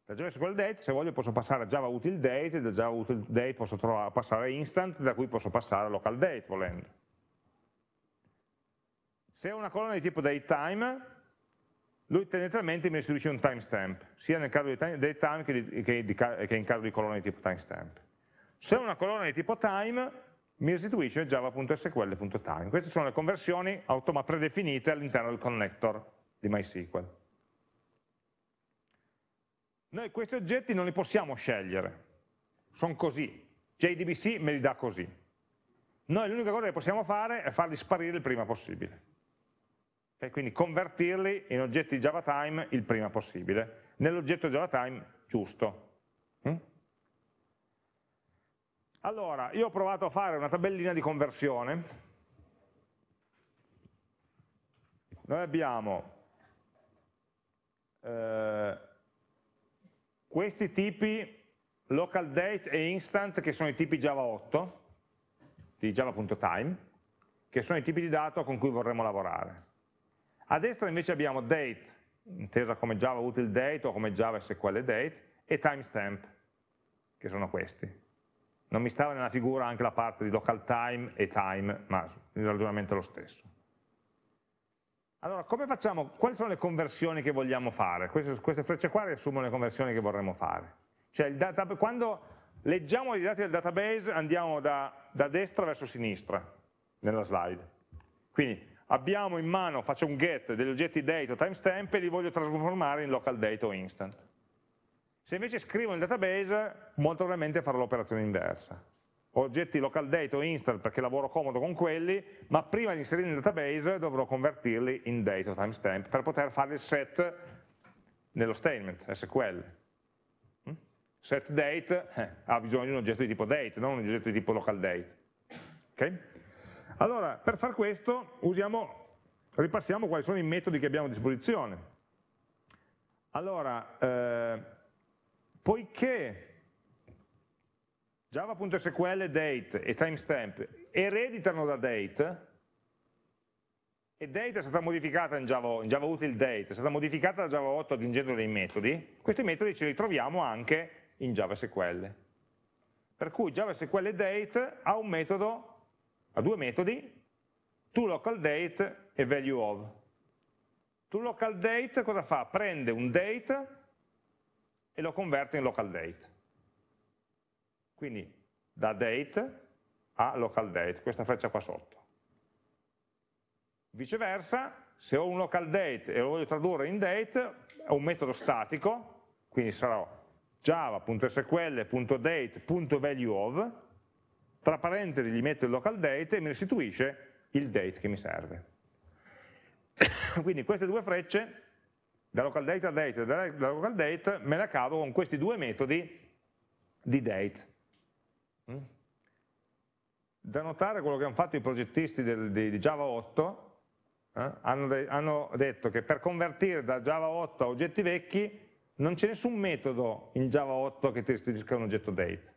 Da Java SQL date, se voglio, posso passare a Java util date, da Java util date posso trovare, passare a instant, da cui posso passare a local date, volendo. Se ho una colonna di tipo datetime, lui tendenzialmente mi restituisce un timestamp, sia nel caso di datetime che, di, che, di, che in caso di colonna di tipo timestamp. Se è una colonna di tipo time, mi restituisce java.sql.time. Queste sono le conversioni predefinite all'interno del connector di MySQL. Noi questi oggetti non li possiamo scegliere, sono così, JDBC me li dà così. Noi l'unica cosa che possiamo fare è farli sparire il prima possibile. Okay? Quindi convertirli in oggetti JavaTime il prima possibile, nell'oggetto JavaTime giusto. Mm? Allora, io ho provato a fare una tabellina di conversione. Noi abbiamo eh, questi tipi local date e instant che sono i tipi Java 8 di java.time che sono i tipi di dato con cui vorremmo lavorare a destra invece abbiamo date intesa come java util date o come java sql date e timestamp che sono questi non mi stava nella figura anche la parte di local time e time ma il ragionamento è lo stesso allora, come facciamo? Quali sono le conversioni che vogliamo fare? Queste, queste frecce qua riassumono le conversioni che vorremmo fare. Cioè, data, quando leggiamo i dati del database andiamo da, da destra verso sinistra nella slide. Quindi abbiamo in mano, faccio un get degli oggetti date o timestamp e li voglio trasformare in local date o instant. Se invece scrivo nel database, molto probabilmente farò l'operazione inversa oggetti local date o instant perché lavoro comodo con quelli, ma prima di inserirli nel database dovrò convertirli in date o timestamp per poter fare il set nello statement, SQL. Mm? Set date eh, ha bisogno di un oggetto di tipo date, non un oggetto di tipo local date. Okay? Allora, per far questo usiamo, ripassiamo quali sono i metodi che abbiamo a disposizione. Allora, eh, poiché Java.sql date e timestamp ereditano da date e date è stata modificata in Java, in Java util date, è stata modificata da Java 8 aggiungendo dei metodi, questi metodi ce li troviamo anche in JavaSQL. Per cui JavaSQL date ha un metodo, ha due metodi, toLocalDate e valueOf. ToLocalDate cosa fa? Prende un date e lo converte in localDate. Quindi da date a local date, questa freccia qua sotto. Viceversa, se ho un local date e lo voglio tradurre in date, è un metodo statico, quindi sarò java.sql.date.valueOf, tra parentesi gli metto il local date e mi restituisce il date che mi serve. quindi queste due frecce, da local date a date e da local date, me la cavo con questi due metodi di date. Mm? Da notare quello che hanno fatto i progettisti del, di, di, Java 8, eh? hanno, de, hanno detto che per convertire da Java 8 a oggetti vecchi non c'è nessun metodo in Java 8 che ti restituisca un oggetto date,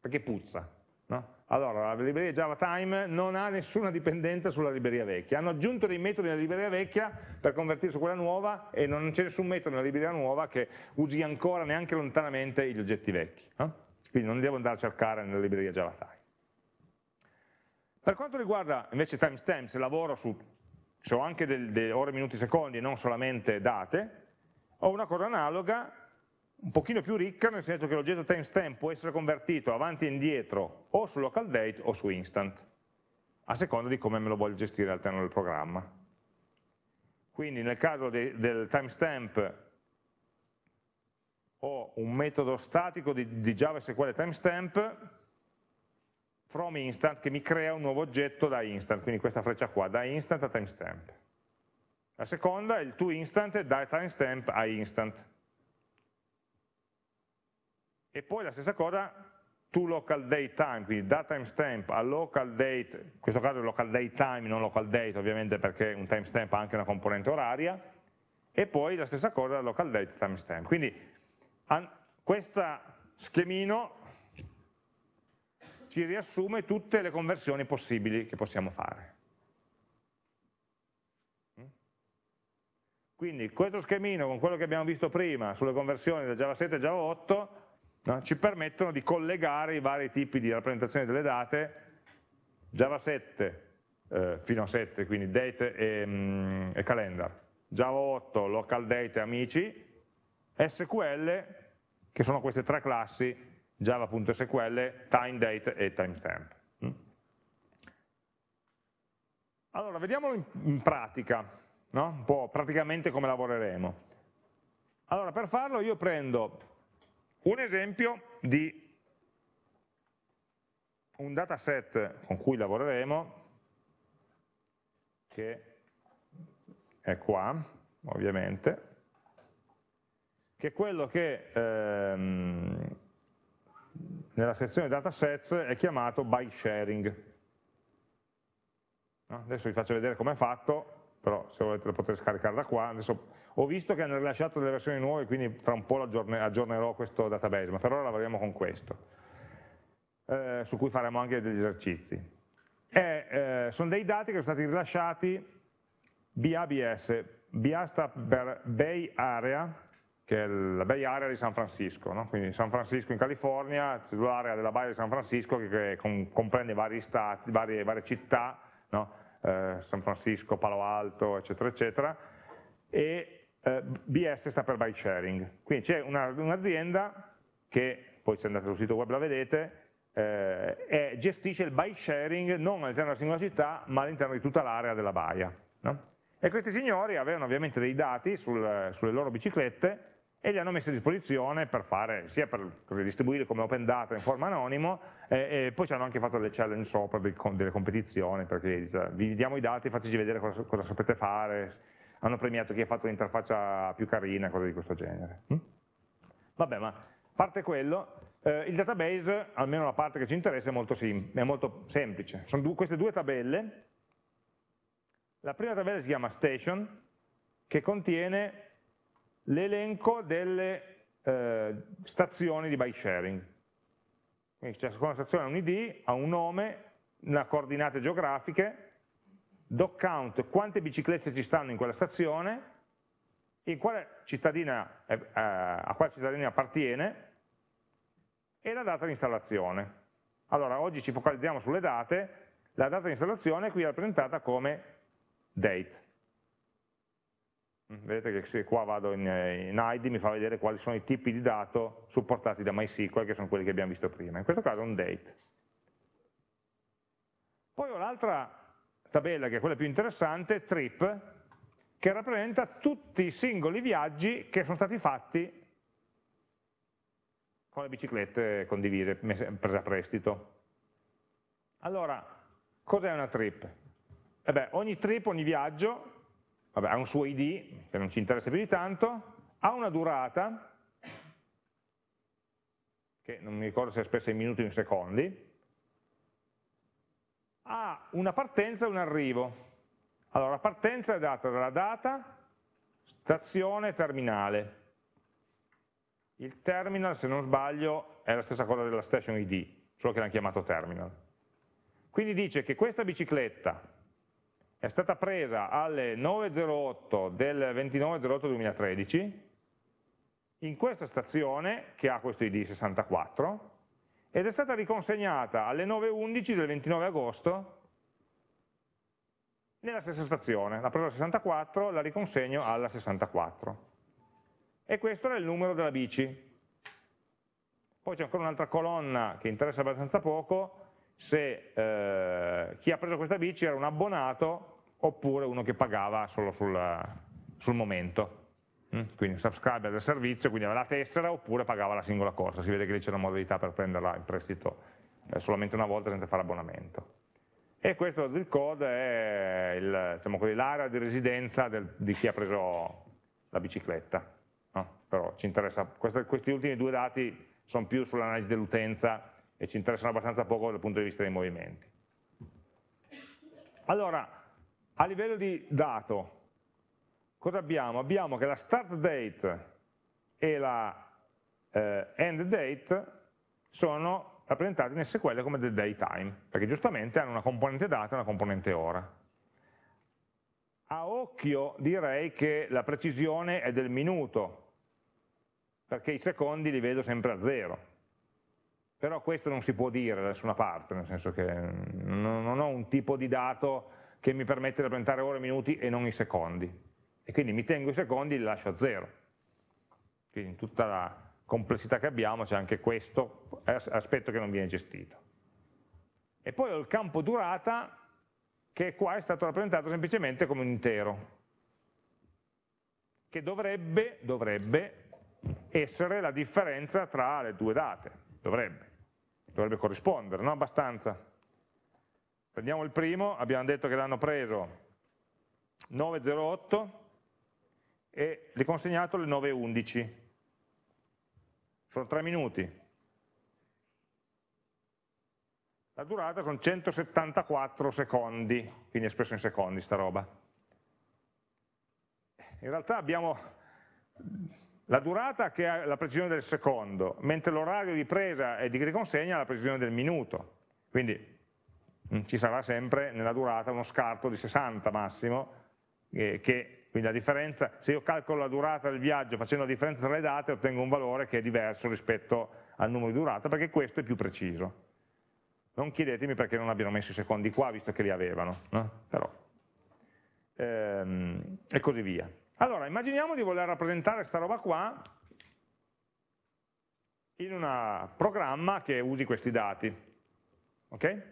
perché puzza. No? Allora, la libreria Java Time non ha nessuna dipendenza sulla libreria vecchia, hanno aggiunto dei metodi nella libreria vecchia per convertirsi su quella nuova e non c'è nessun metodo nella libreria nuova che usi ancora neanche lontanamente gli oggetti vecchi. No? quindi non devo andare a cercare nella libreria JavaTime. Per quanto riguarda invece timestamp, se lavoro su, se ho anche delle ore, minuti, secondi e non solamente date, ho una cosa analoga, un pochino più ricca, nel senso che l'oggetto timestamp può essere convertito avanti e indietro o su local date o su instant, a seconda di come me lo voglio gestire all'interno del programma. Quindi nel caso de, del timestamp ho un metodo statico di, di Java timestamp from instant che mi crea un nuovo oggetto da instant, quindi questa freccia qua, da instant a timestamp. La seconda è il toInstant da timestamp a instant. E poi la stessa cosa to local date time, quindi da timestamp a local date, in questo caso local date time, non local date ovviamente perché un timestamp ha anche una componente oraria, e poi la stessa cosa local date timestamp. Quindi questo schemino ci riassume tutte le conversioni possibili che possiamo fare. Quindi questo schemino con quello che abbiamo visto prima sulle conversioni da Java 7 a Java 8 no, ci permettono di collegare i vari tipi di rappresentazione delle date Java 7 eh, fino a 7, quindi date e, mm, e calendar, Java 8, local date amici, SQL, che sono queste tre classi, java.sql, timedate e timestamp. Mm? Allora, vediamolo in pratica, no? un po' praticamente come lavoreremo. Allora, per farlo io prendo un esempio di un dataset con cui lavoreremo, che è qua, ovviamente, che è quello che ehm, nella sezione datasets è chiamato by sharing. Adesso vi faccio vedere come è fatto, però se volete lo potete scaricare da qua. Adesso ho visto che hanno rilasciato delle versioni nuove, quindi tra un po' aggiornerò questo database, ma per ora lavoriamo con questo eh, su cui faremo anche degli esercizi. E, eh, sono dei dati che sono stati rilasciati BABS, BA sta per Bay Area, che è la Bay Area di San Francisco, no? quindi San Francisco in California, l'area della Baia di San Francisco che, comprende vari stati, varie, varie città, no? eh, San Francisco, Palo Alto, eccetera, eccetera, e eh, BS sta per By Sharing, quindi c'è un'azienda un che, poi se andate sul sito web la vedete, eh, gestisce il bike sharing non all'interno della singola città, ma all'interno di tutta l'area della baia. No? E questi signori avevano ovviamente dei dati sul, sulle loro biciclette e li hanno messi a disposizione per fare, sia per distribuire come open data in forma anonimo, eh, e poi ci hanno anche fatto delle challenge sopra, delle competizioni, perché vi diamo i dati, fateci vedere cosa, cosa sapete fare, hanno premiato chi ha fatto l'interfaccia più carina, cose di questo genere. Hm? Vabbè, ma a parte quello, eh, il database, almeno la parte che ci interessa, è molto, è molto semplice. Sono due, queste due tabelle. La prima tabella si chiama station, che contiene l'elenco delle eh, stazioni di bike sharing. Quindi ciascuna stazione ha un ID, ha un nome, una coordinate geografiche, doc count, quante biciclette ci stanno in quella stazione, in quale cittadina, eh, a quale cittadina appartiene, e la data di installazione. Allora, oggi ci focalizziamo sulle date, la data di installazione qui è rappresentata come date. Vedete che se qua vado in, in ID mi fa vedere quali sono i tipi di dato supportati da MySQL, che sono quelli che abbiamo visto prima. In questo caso è un date. Poi ho l'altra tabella, che è quella più interessante, trip, che rappresenta tutti i singoli viaggi che sono stati fatti con le biciclette condivise, prese a prestito. Allora, cos'è una trip? Eh ogni trip, ogni viaggio, vabbè, ha un suo ID, che non ci interessa più di tanto, ha una durata, che non mi ricordo se è spessa in minuti o in secondi, ha una partenza e un arrivo. Allora, la partenza è data dalla data, stazione, terminale. Il terminal, se non sbaglio, è la stessa cosa della station ID, solo che l'hanno chiamato terminal. Quindi dice che questa bicicletta è stata presa alle 9.08 del 29.08.2013 in questa stazione, che ha questo ID 64, ed è stata riconsegnata alle 9.11 del 29 agosto nella stessa stazione. L'ha presa al 64, la riconsegno alla 64 e questo era il numero della bici. Poi c'è ancora un'altra colonna che interessa abbastanza poco, se eh, chi ha preso questa bici era un abbonato oppure uno che pagava solo sul, sul momento. Mm? Quindi un subscriber del servizio, quindi aveva la tessera oppure pagava la singola corsa. Si vede che lì c'è una modalità per prenderla in prestito eh, solamente una volta senza fare abbonamento. E questo zip code è diciamo l'area di residenza del, di chi ha preso la bicicletta no? però ci interessa, questi, questi ultimi due dati sono più sull'analisi dell'utenza e ci interessano abbastanza poco dal punto di vista dei movimenti. Allora, a livello di dato, cosa abbiamo? Abbiamo che la start date e la eh, end date sono rappresentati in SQL come del daytime, perché giustamente hanno una componente data e una componente ora. A occhio direi che la precisione è del minuto, perché i secondi li vedo sempre a zero. Però questo non si può dire da nessuna parte, nel senso che non ho un tipo di dato che mi permette di rappresentare ore e minuti e non i secondi. E quindi mi tengo i secondi e li lascio a zero. Quindi in tutta la complessità che abbiamo c'è anche questo aspetto che non viene gestito. E poi ho il campo durata che qua è stato rappresentato semplicemente come un intero, che dovrebbe, dovrebbe essere la differenza tra le due date, dovrebbe, dovrebbe corrispondere, no? Abbastanza. Prendiamo il primo, abbiamo detto che l'hanno preso 9.08 e gli consegnato alle 9.11. Sono 3 minuti. La durata sono 174 secondi, quindi espresso in secondi sta roba. In realtà abbiamo la durata che ha la precisione del secondo, mentre l'orario di presa e di riconsegna ha la precisione del minuto. Quindi mm, ci sarà sempre nella durata uno scarto di 60 massimo eh, che quindi la differenza, se io calcolo la durata del viaggio facendo la differenza tra le date ottengo un valore che è diverso rispetto al numero di durata perché questo è più preciso. Non chiedetemi perché non abbiano messo i secondi qua visto che li avevano, no? però ehm, e così via. Allora, immaginiamo di voler rappresentare questa roba qua in un programma che usi questi dati. Okay?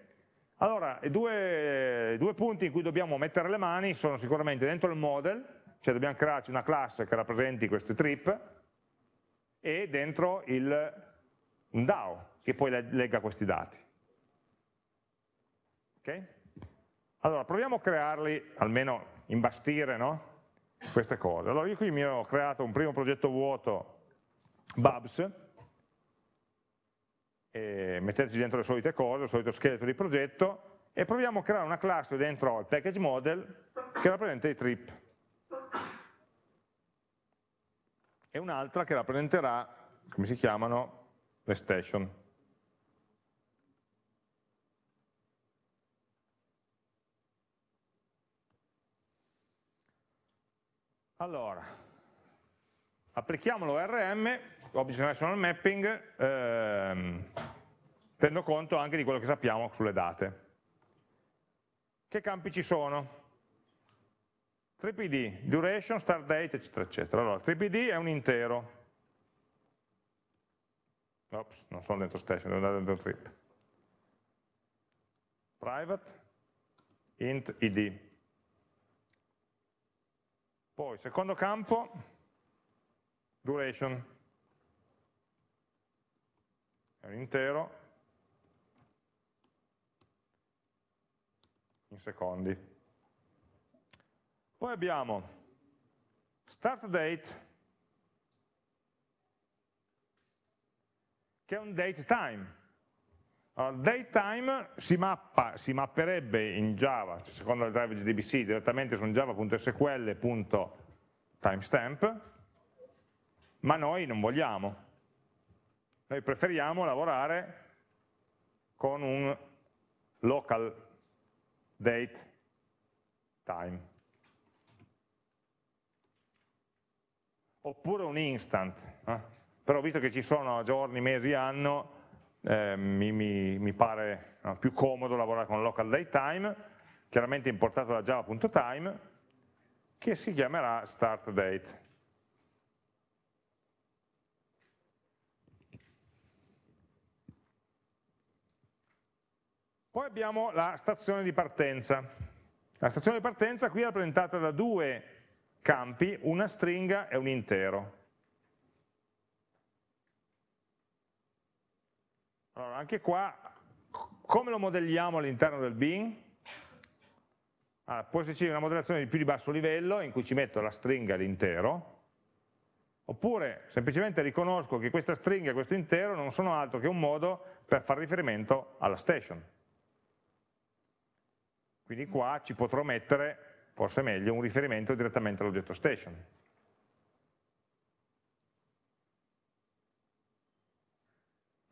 Allora, i due, due, punti in cui dobbiamo mettere le mani sono sicuramente dentro il model, cioè dobbiamo crearci una classe che rappresenti questi trip, e dentro il, DAO, che poi legga questi dati. Okay? Allora, proviamo a crearli, almeno imbastire no? queste cose. Allora, io qui mi ho creato un primo progetto vuoto, Babs, eh, metterci dentro le solite cose, il solito scheletro di progetto e proviamo a creare una classe dentro il package model che rappresenta i trip e un'altra che rappresenterà, come si chiamano, le station. Allora, applichiamo l'ORM Object Relational Mapping, ehm, tenendo conto anche di quello che sappiamo sulle date. Che campi ci sono? TripID, duration, start date, eccetera, eccetera. Allora, TripID è un intero. Ops, non sono dentro station, devo andare dentro trip. Private, int id. Poi, secondo campo, duration è un intero in secondi. Poi abbiamo start date che è un date time. Allora, date time si, mappa, si mapperebbe in Java, cioè secondo il driver JDBC, direttamente su un java.sql.timestamp, ma noi non vogliamo. Noi preferiamo lavorare con un local date time. Oppure un instant, eh? però visto che ci sono giorni, mesi, anno, eh, mi, mi, mi, pare no, più comodo lavorare con local date time, chiaramente importato da java.time, che si chiamerà start date. Poi abbiamo la stazione di partenza. La stazione di partenza qui è rappresentata da due campi, una stringa e un intero. Allora, anche qua, come lo modelliamo all'interno del bin? Allora, può esserci una modellazione di più di basso livello in cui ci metto la stringa e l'intero, oppure semplicemente riconosco che questa stringa e questo intero non sono altro che un modo per fare riferimento alla station. Quindi qua ci potrò mettere, forse meglio, un riferimento direttamente all'oggetto station.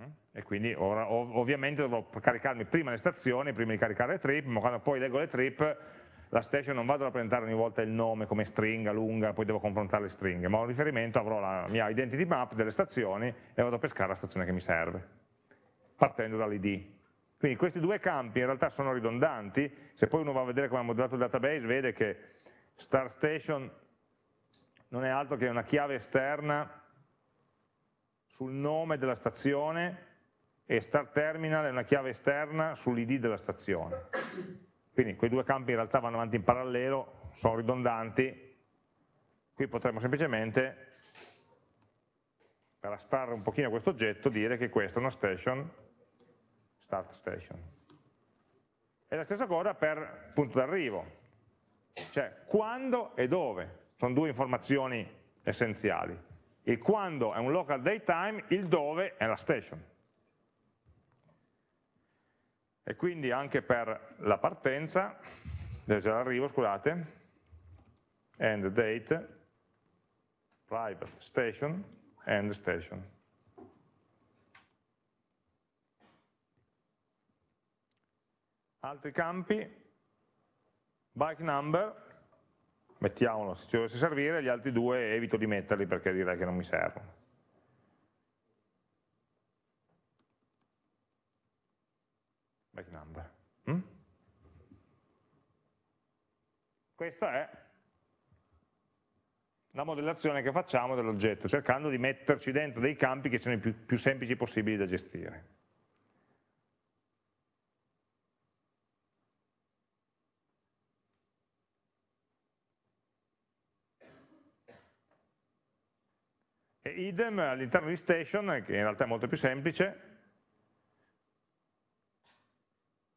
Mm? E quindi ora, ovviamente dovrò caricarmi prima le stazioni, prima di caricare le trip, ma quando poi leggo le trip, la station non vado a rappresentare ogni volta il nome come stringa lunga, poi devo confrontare le stringhe, ma ho un riferimento, avrò la mia identity map delle stazioni e vado a pescare la stazione che mi serve, partendo dall'id. Quindi questi due campi in realtà sono ridondanti, se poi uno va a vedere come ha modellato il database vede che start station non è altro che una chiave esterna sul nome della stazione e start terminal è una chiave esterna sull'id della stazione. Quindi quei due campi in realtà vanno avanti in parallelo, sono ridondanti, qui potremmo semplicemente, per astrarre un pochino questo oggetto, dire che questa è una station, start station. E la stessa cosa per punto d'arrivo, cioè quando e dove, sono due informazioni essenziali. Il quando è un local datetime, il dove è la station. E quindi anche per la partenza, l'arrivo, scusate, end date, private station, end station. Altri campi, bike number, mettiamolo se ci dovesse servire, gli altri due evito di metterli perché direi che non mi servono. Bike number. Mm? Questa è la modellazione che facciamo dell'oggetto, cercando di metterci dentro dei campi che siano i più, più semplici possibili da gestire. E idem all'interno di station, che in realtà è molto più semplice,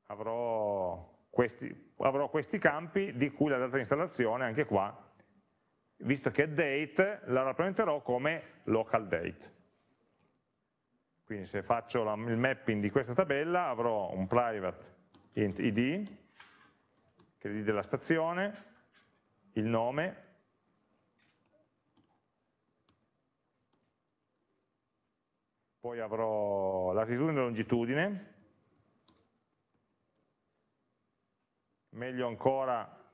avrò questi, avrò questi campi di cui la data di installazione, anche qua, visto che è date, la rappresenterò come local date. Quindi se faccio la, il mapping di questa tabella avrò un private int id, che è l'id della stazione, il nome, poi avrò latitudine e longitudine, meglio ancora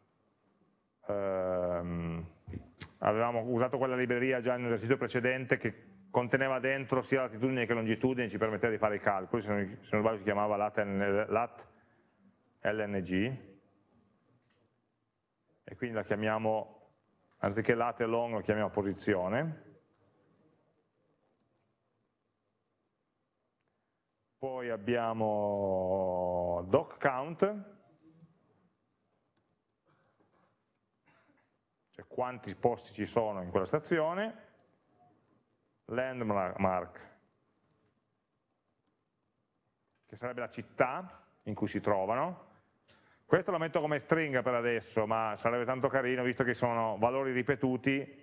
ehm, avevamo usato quella libreria già nell'esercizio precedente che conteneva dentro sia latitudine che longitudine, ci permetteva di fare i calcoli, se non, se non sbaglio si chiamava lat, LNG, e quindi la chiamiamo, anziché lat e long, la chiamiamo posizione. Poi abbiamo doc count, cioè quanti posti ci sono in quella stazione, landmark, che sarebbe la città in cui si trovano, questo lo metto come stringa per adesso, ma sarebbe tanto carino, visto che sono valori ripetuti,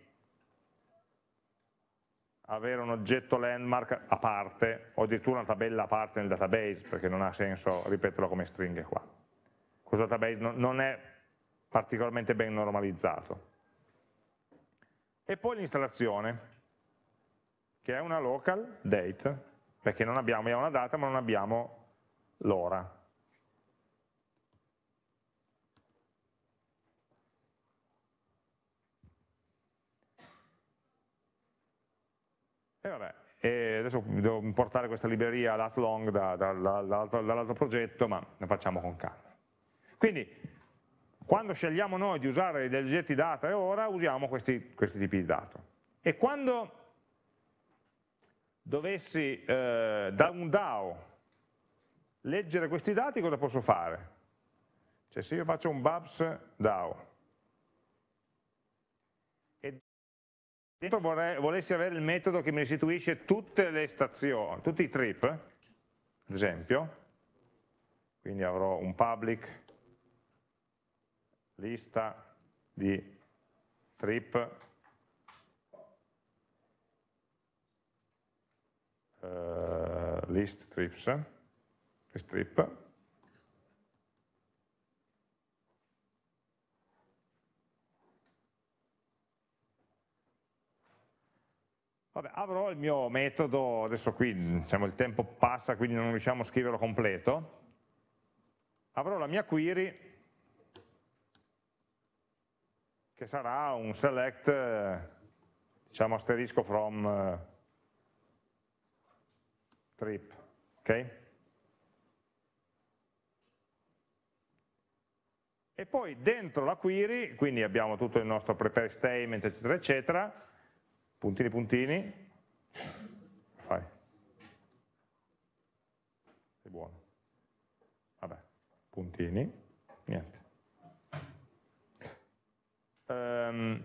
avere un oggetto landmark a parte, o addirittura una tabella a parte nel database, perché non ha senso ripeterlo come stringhe qua. Questo database non è particolarmente ben normalizzato e poi l'installazione, che è una local date, perché non abbiamo, abbiamo una data ma non abbiamo l'ora. E vabbè, e adesso devo importare questa libreria latlong da, da, da, dall'altro progetto, ma ne facciamo con calma. Quindi quando scegliamo noi di usare degli oggetti data e ora, usiamo questi, questi tipi di dato. E quando dovessi eh, da un DAO leggere questi dati, cosa posso fare? Cioè se io faccio un Babs DAO dentro vorrei, volessi avere il metodo che mi restituisce tutte le stazioni, tutti i trip, ad esempio, quindi avrò un public lista di trip uh, list trips strip Vabbè, avrò il mio metodo, adesso qui diciamo, il tempo passa quindi non riusciamo a scriverlo completo, avrò la mia query che sarà un select, eh, diciamo asterisco from uh, trip, ok? e poi dentro la query, quindi abbiamo tutto il nostro prepare statement, eccetera, eccetera, puntini, puntini, fai, sei buono, vabbè, puntini, niente. Um,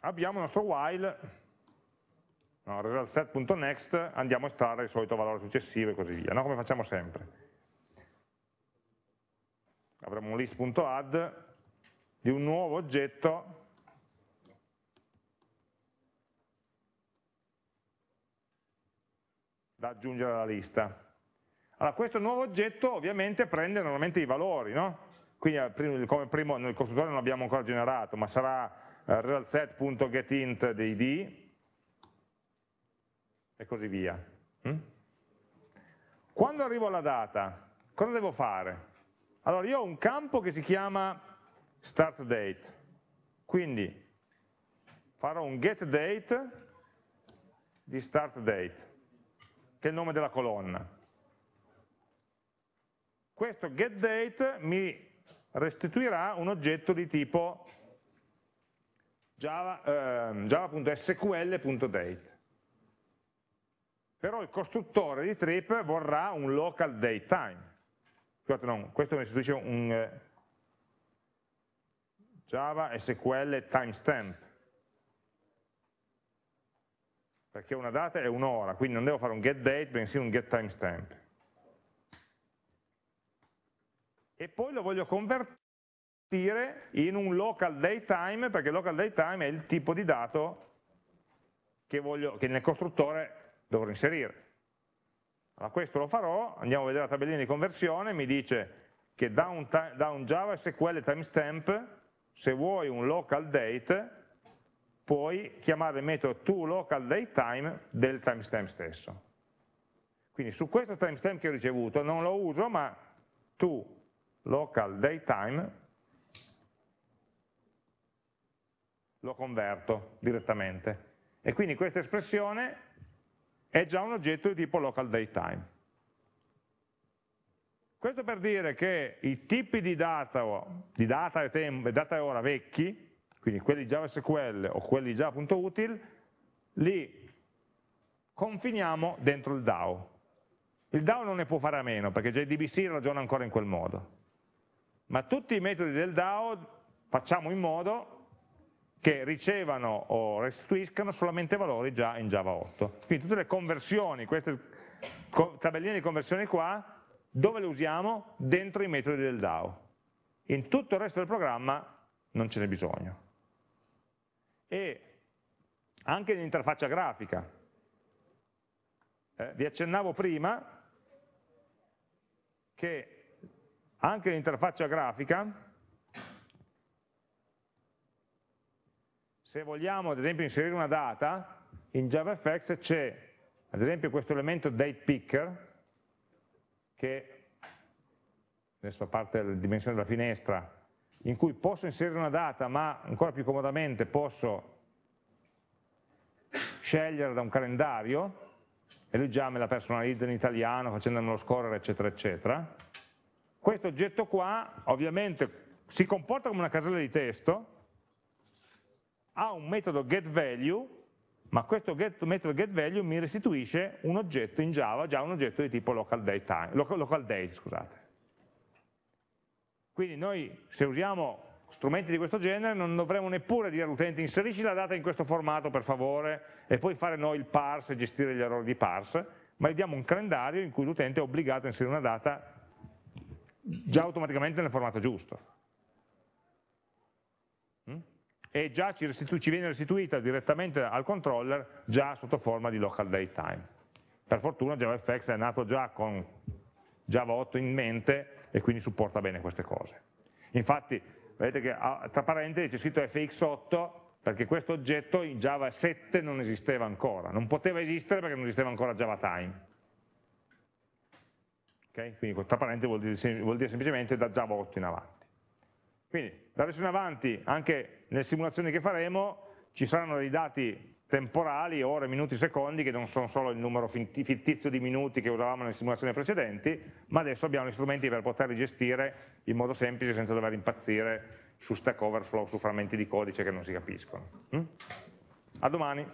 abbiamo il nostro while, no, resultSet.next, andiamo a estrarre il solito valore successivo e così via, no? come facciamo sempre. Avremo un list.add di un nuovo oggetto da aggiungere alla lista. Allora, questo nuovo oggetto ovviamente prende normalmente i valori, no? Quindi eh, come primo nel costruttore non l'abbiamo ancora generato, ma sarà eh, realset.getInt di id e così via. Mm? Quando arrivo alla data, cosa devo fare? Allora io ho un campo che si chiama start date, quindi farò un get date di start date, che è il nome della colonna. Questo get date mi restituirà un oggetto di tipo java.sql.date. Eh, Però il costruttore di trip vorrà un local date time scusate no, questo mi restituisce un eh, Java timestamp, perché una data è un'ora, quindi non devo fare un getDate, bensì un getTimestamp. E poi lo voglio convertire in un local datetime, perché local datetime è il tipo di dato che, voglio, che nel costruttore dovrò inserire. Allora questo lo farò, andiamo a vedere la tabellina di conversione, mi dice che da un, da un Java SQL timestamp, se vuoi un local date, puoi chiamare il metodo toLocalDateTime del timestamp stesso. Quindi su questo timestamp che ho ricevuto non lo uso, ma toLocalDateTime lo converto direttamente. E quindi questa espressione è già un oggetto di tipo local datetime. Questo per dire che i tipi di data, di data e, tempo, data e ora vecchi, quindi quelli JavaSQL o quelli Java.util, li confiniamo dentro il DAO. Il DAO non ne può fare a meno, perché JDBC ragiona ancora in quel modo. Ma tutti i metodi del DAO facciamo in modo che ricevano o restituiscano solamente valori già in Java 8. Quindi tutte le conversioni, queste tabelline di conversione qua, dove le usiamo? Dentro i metodi del DAO. In tutto il resto del programma non ce n'è bisogno. E anche nell'interfaccia grafica. Eh, vi accennavo prima che anche nell'interfaccia grafica se vogliamo ad esempio inserire una data, in JavaFX c'è ad esempio questo elemento datePicker, che adesso a parte la dimensione della finestra, in cui posso inserire una data, ma ancora più comodamente posso scegliere da un calendario, e lui già me la personalizza in italiano facendomelo scorrere, eccetera, eccetera. Questo oggetto qua ovviamente si comporta come una casella di testo, ha un metodo getValue, ma questo get, metodo getValue mi restituisce un oggetto in Java, già un oggetto di tipo local date, local date scusate. Quindi noi se usiamo strumenti di questo genere non dovremo neppure dire all'utente inserisci la data in questo formato per favore e poi fare noi il parse e gestire gli errori di parse, ma gli diamo un calendario in cui l'utente è obbligato a inserire una data già automaticamente nel formato giusto e già ci, ci, viene restituita direttamente al controller già sotto forma di local date time. Per fortuna JavaFX è nato già con Java 8 in mente e quindi supporta bene queste cose. Infatti, vedete che tra parentesi c'è scritto fx8 perché questo oggetto in Java 7 non esisteva ancora, non poteva esistere perché non esisteva ancora Java Time. Okay? Quindi tra parentesi vuol vuol dire semplicemente da Java 8 in avanti. Quindi da adesso in avanti, anche nelle simulazioni che faremo, ci saranno dei dati temporali, ore, minuti, secondi, che non sono solo il numero fittizio di minuti che usavamo nelle simulazioni precedenti, ma adesso abbiamo gli strumenti per poterli gestire in modo semplice senza dover impazzire su Stack Overflow, su frammenti di codice che non si capiscono. Mm? A domani.